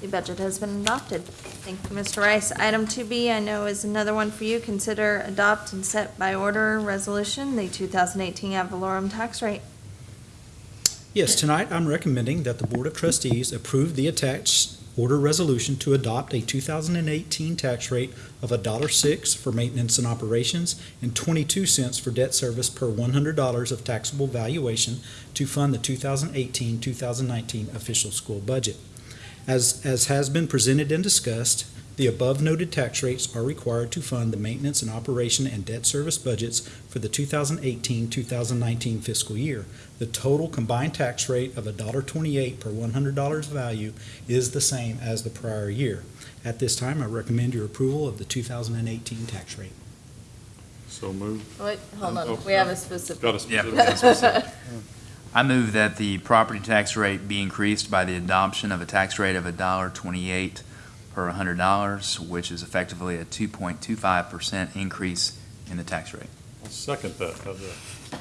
The budget has been adopted. Thank you, Mr. Rice. Item 2B, I know is another one for you. Consider adopt and set by order resolution, the 2018 ad valorem tax rate. Yes, tonight I'm recommending that the Board of Trustees approve the attached order resolution to adopt a 2018 tax rate of $1.06 for maintenance and operations and 22 cents for debt service per $100 of taxable valuation to fund the 2018-2019 official school budget. As, as has been presented and discussed, the above noted tax rates are required to fund the maintenance and operation and debt service budgets for the 2018-2019 fiscal year. The total combined tax rate of $1.28 per $100 value is the same as the prior year. At this time, I recommend your approval of the 2018 tax rate. So moved. Oh, wait, hold Oh, on, oh, we have a specific. Got a Yeah. specific. I move that the property tax rate be increased by the adoption of a tax rate of $1.28 per $100, which is effectively a 2.25% increase in the tax rate. I'll second that. How's that?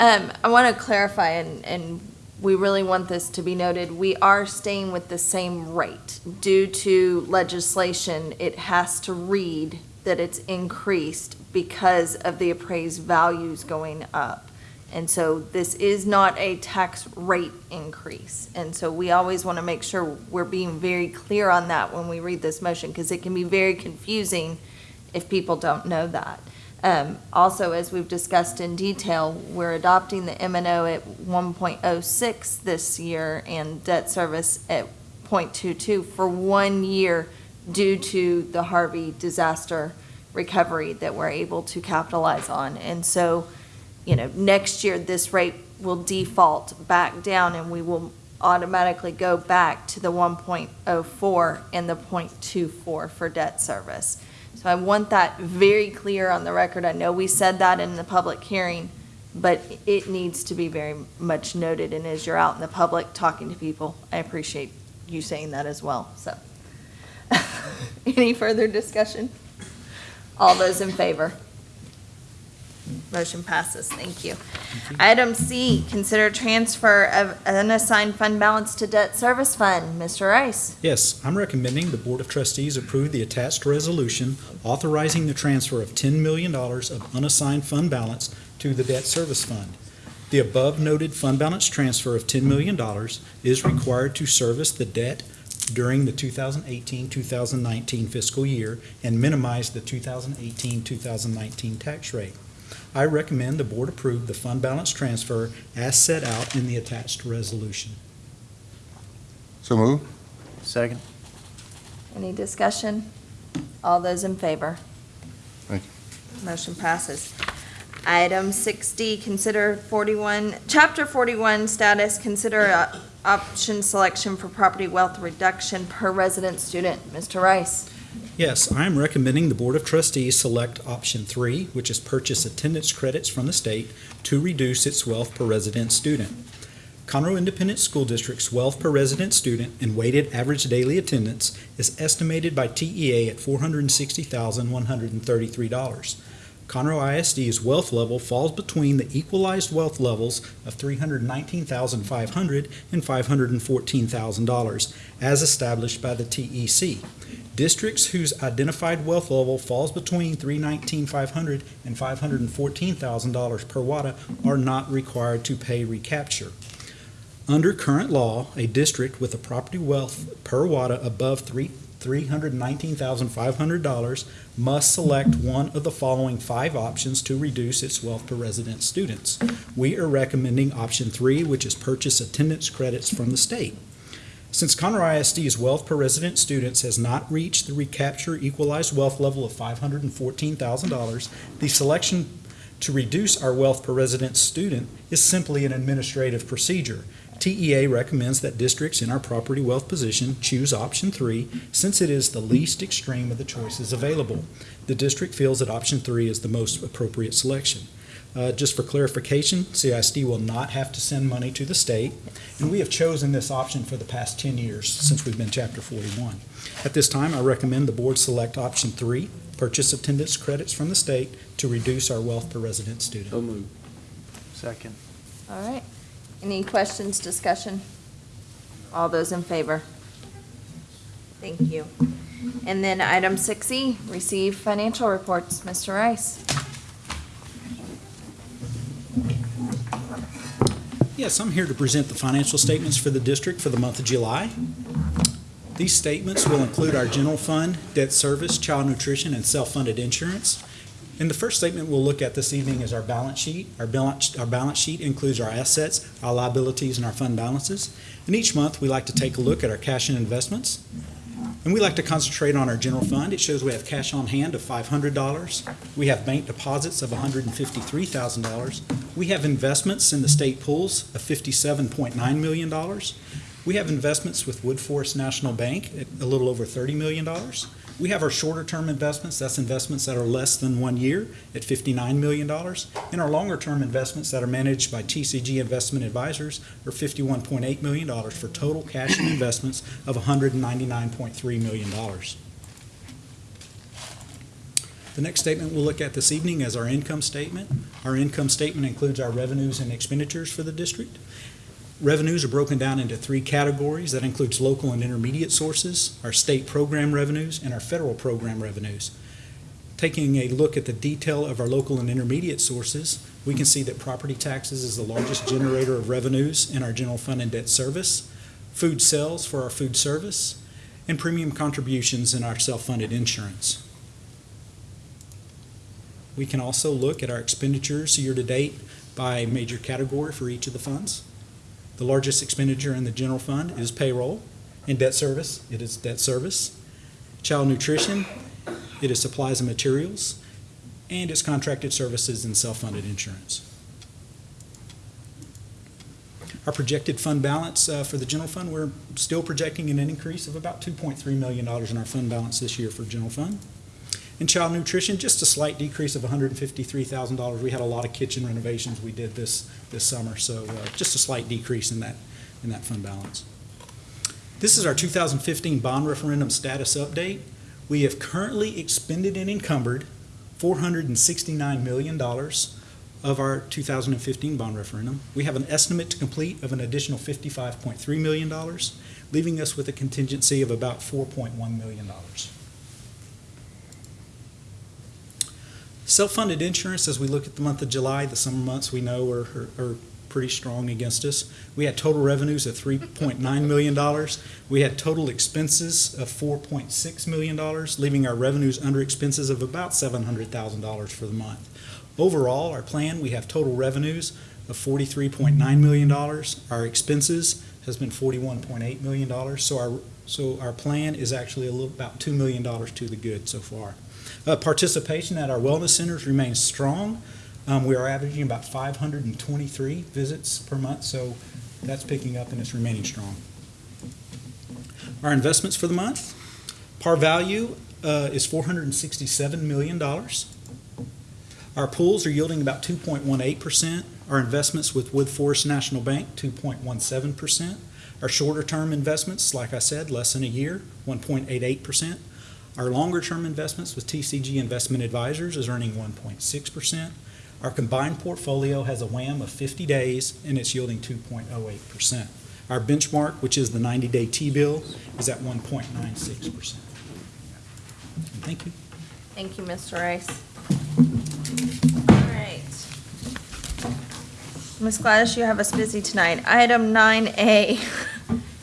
Um, I want to clarify, and, and we really want this to be noted, we are staying with the same rate. Due to legislation, it has to read that it's increased because of the appraised values going up. And so this is not a tax rate increase. And so we always want to make sure we're being very clear on that when we read this motion, because it can be very confusing if people don't know that. Um, also, as we've discussed in detail, we're adopting the M and O at one point oh six this year and debt service at 0.22 for one year due to the Harvey disaster recovery that we're able to capitalize on. And so, you know, next year, this rate will default back down and we will automatically go back to the one point oh four and the 0.24 for debt service. So I want that very clear on the record. I know we said that in the public hearing, but it needs to be very much noted. And as you're out in the public talking to people, I appreciate you saying that as well, so. Any further discussion? All those in favor? Motion passes, thank you. Item C, consider transfer of unassigned fund balance to debt service fund. Mr. Rice? Yes, I'm recommending the Board of Trustees approve the attached resolution authorizing the transfer of $10 million of unassigned fund balance to the debt service fund. The above noted fund balance transfer of $10 million is required to service the debt during the 2018-2019 fiscal year and minimize the 2018-2019 tax rate. I recommend the Board approve the fund balance transfer as set out in the attached resolution. So move. Second. Any discussion? All those in favor? Thank you. Motion passes. Item six D, consider forty-one, chapter forty-one status, consider uh, option selection for property wealth reduction per resident student. Mr. Rice? Yes, I am recommending the Board of Trustees select option three, which is purchase attendance credits from the state to reduce its wealth per resident student. Conroe Independent School District's wealth per resident student and weighted average daily attendance is estimated by TEA at four hundred and sixty thousand, one hundred and thirty-three dollars. Conroe ISD's wealth level falls between the equalized wealth levels of three hundred nineteen thousand five hundred and five hundred and fourteen thousand dollars, as established by the TEC. Districts whose identified wealth level falls between three nineteen five hundred and five hundred and fourteen thousand dollars and $514,000 per WADA are not required to pay recapture. Under current law, a district with a property wealth per WADA above three, three hundred nineteen thousand five hundred dollars must select one of the following five options to reduce its wealth per resident students. We are recommending option three, which is purchase attendance credits from the state. Since Conroe ISD's wealth per resident students has not reached the recapture equalized wealth level of five hundred and fourteen thousand dollars, the selection to reduce our wealth per resident student is simply an administrative procedure. TEA recommends that districts in our property wealth position choose option three since it is the least extreme of the choices available. The district feels that option three is the most appropriate selection. Uh, Just for clarification, CISD will not have to send money to the state, and we have chosen this option for the past 10 years since we've been Chapter 41. At this time, I recommend the board select option three, purchase attendance credits from the state to reduce our wealth per resident student. So moved. Second. All right. Any questions, discussion? All those in favor? Thank you. And then item six E, receive financial reports. Mr. Rice. Yes, I'm here to present the financial statements for the district for the month of July. These statements will include our general fund, debt service, child nutrition, and self-funded insurance. And the first statement we'll look at this evening is our balance sheet. Our balance, our balance sheet includes our assets, our liabilities, and our fund balances. And each month, we like to take a look at our cash and investments. And we like to concentrate on our general fund. It shows we have cash on hand of $500. We have bank deposits of $153,000. We have investments in the state pools of $57.9 million. We have investments with Woodforest National Bank at a little over $30 million. We have our shorter-term investments, that's investments that are less than one year at $59 million. And our longer-term investments that are managed by TCG Investment Advisors are $51.8 million for total cash and investments of $199.3 million. The next statement we'll look at this evening is our income statement. Our income statement includes our revenues and expenditures for the district. Revenues are broken down into three categories. That includes local and intermediate sources, our state program revenues, and our federal program revenues. Taking a look at the detail of our local and intermediate sources, we can see that property taxes is the largest generator of revenues in our general fund and debt service, food sales for our food service, and premium contributions in our self-funded insurance. We can also look at our expenditures year-to-date by major category for each of the funds. The largest expenditure in the general fund is payroll. and debt service, it is debt service. Child nutrition, it is supplies and materials. And it's contracted services and self-funded insurance. Our projected fund balance uh, for the general fund, we're still projecting an increase of about $2.3 million in our fund balance this year for general fund. In child nutrition, just a slight decrease of $153,000. We had a lot of kitchen renovations we did this, this summer, so uh, just a slight decrease in that, in that fund balance. This is our 2015 bond referendum status update. We have currently expended and encumbered $469 million of our 2015 bond referendum. We have an estimate to complete of an additional $55.3 million, leaving us with a contingency of about $4.1 million. Self-funded insurance, as we look at the month of July, the summer months we know are, are, are pretty strong against us. We had total revenues of $3.9 million. We had total expenses of $4.6 million, leaving our revenues under expenses of about $700,000 for the month. Overall, our plan, we have total revenues of $43.9 million. Our expenses has been $41.8 million. So our, so our plan is actually a little, about $2 million to the good so far. Uh, participation at our wellness centers remains strong. Um, we are averaging about 523 visits per month, so that's picking up and it's remaining strong. Our investments for the month, par value uh, is $467 million. Our pools are yielding about 2.18%. Our investments with Woodforest National Bank, 2.17%. Our shorter term investments, like I said, less than a year, 1.88%. Our longer term investments with TCG Investment Advisors is earning 1.6%. Our combined portfolio has a WAM of 50 days and it's yielding 2.08%. Our benchmark, which is the 90-day T-bill, is at 1.96%. Thank you. Thank you, Mr. Rice. All right. Ms. Gladys, you have us busy tonight. Item nine A,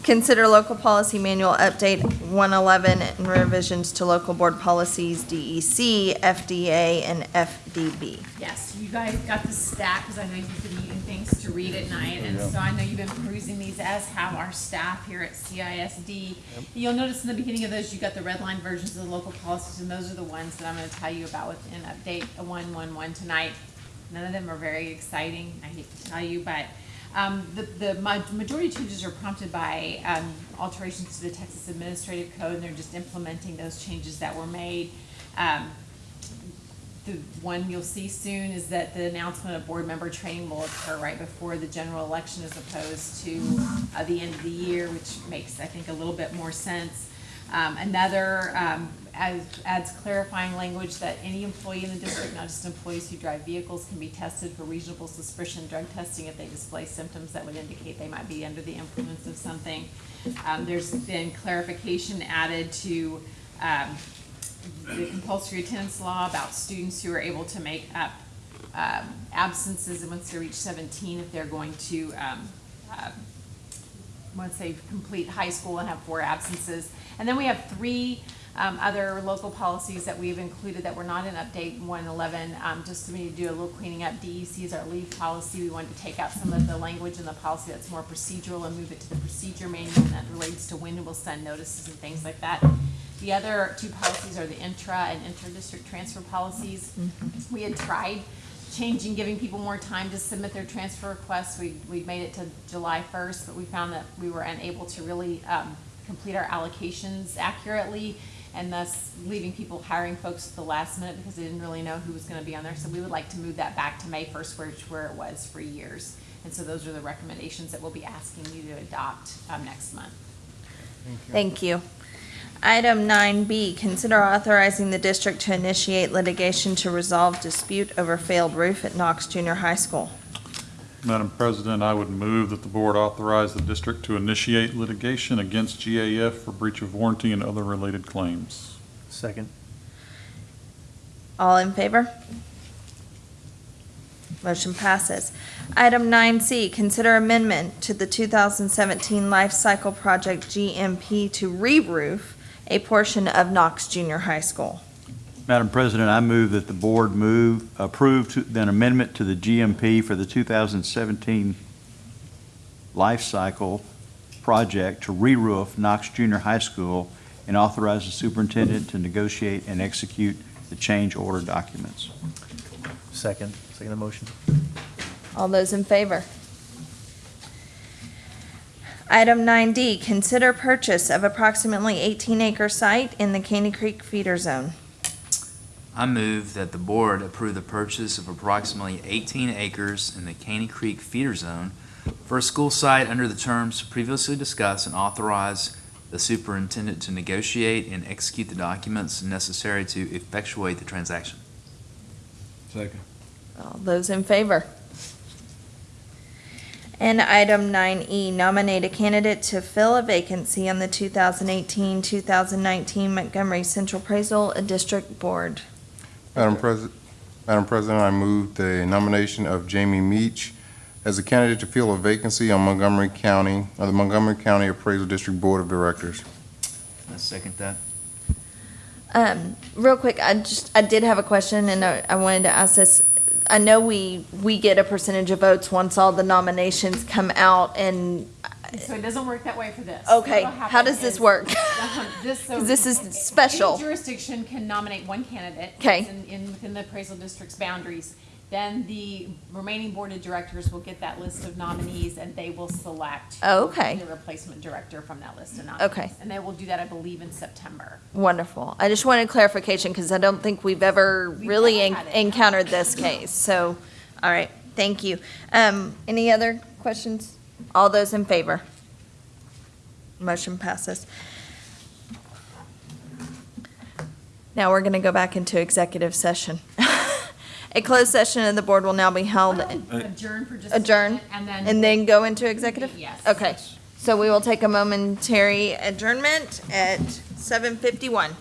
consider local policy manual update one eleven and revisions to local board policies DEC, FDA, and FDB. Yes, you guys got the stack, because I know you've been eating things to read at night, and so I know you've been perusing these, as have our staff here at CISD. You'll notice in the beginning of those, you got the red line versions of the local policies, and those are the ones that I'm gonna tell you about within update one one one tonight. None of them are very exciting, I hate to tell you, but, um, the, the majority changes are prompted by, um, alterations to the Texas Administrative Code, and they're just implementing those changes that were made. Um, the one you'll see soon is that the announcement of board member training will occur right before the general election as opposed to uh, the end of the year, which makes, I think, a little bit more sense. Um, Another adds clarifying language that any employee in the district, not just employees who drive vehicles, can be tested for reasonable suspicion drug testing if they display symptoms that would indicate they might be under the influence of something. Um, There's been clarification added to um, the compulsory attendance law about students who are able to make up um, absences once they reach seventeen if they're going to, uh, once they complete high school and have four absences. And then we have three um, other local policies that we've included that were not in update one eleven, um, just we need to do a little cleaning up. DEC is our leave policy. We wanted to take out some of the language in the policy that's more procedural and move it to the procedure manual that relates to when we'll send notices and things like that. The other two policies are the intra and inter-district transfer policies. We had tried changing, giving people more time to submit their transfer requests. We, we made it to July first, but we found that we were unable to really, um, complete our allocations accurately and thus leaving people hiring folks at the last minute because they didn't really know who was gonna be on there. So we would like to move that back to May first, which where it was for years. And so those are the recommendations that we'll be asking you to adopt, um, next month. Thank you. Item nine B, consider authorizing the district to initiate litigation to resolve dispute over failed roof at Knox Junior High School. Madam President, I would move that the board authorize the district to initiate litigation against GAF for breach of warranty and other related claims. Second. All in favor? Motion passes. Item nine C, consider amendment to the two thousand seventeen Life Cycle Project GMP to re-roof a portion of Knox Junior High School. Madam President, I move that the board move, approve to- an amendment to the GMP for the 2017 life cycle project to re-roof Knox Junior High School and authorize the superintendent to negotiate and execute the change order documents. Second. Second the motion. All those in favor? Item nine D, consider purchase of approximately eighteen acre site in the Caney Creek feeder zone. I move that the board approve the purchase of approximately 18 acres in the Caney Creek feeder zone for a school site under the terms previously discussed and authorize the superintendent to negotiate and execute the documents necessary to effectuate the transaction. Second. All those in favor? And item nine E, nominate a candidate to fill a vacancy on the 2018-2019 Montgomery Central Appraisal District Board. Madam President, Madam President, I move the nomination of Jamie Meach as a candidate to fill a vacancy on Montgomery County, or the Montgomery County Appraisal District Board of Directors. I second that. Um, real quick, I just, I did have a question and I, I wanted to ask this. I know we, we get a percentage of votes once all the nominations come out and, So it doesn't work that way for this. Okay, how does this work? Um, This, so. this is special. jurisdiction can nominate one candidate. Okay. In, in, within the appraisal district's boundaries. Then the remaining board of directors will get that list of nominees and they will select. Oh, okay. The replacement director from that list of nominees. Okay. And they will do that, I believe, in September. wonderful. I just wanted clarification because I don't think we've ever We've really en- encountered this case. So, all right, thank you. Um, any other questions? All those in favor? Motion passes. Now we're going to go back into executive session. A closed session of the board will now be held, Adjourn for just a adjourn, second and then. and then go into executive? Yes. Okay, so we will take a momentary adjournment at seven fifty-one.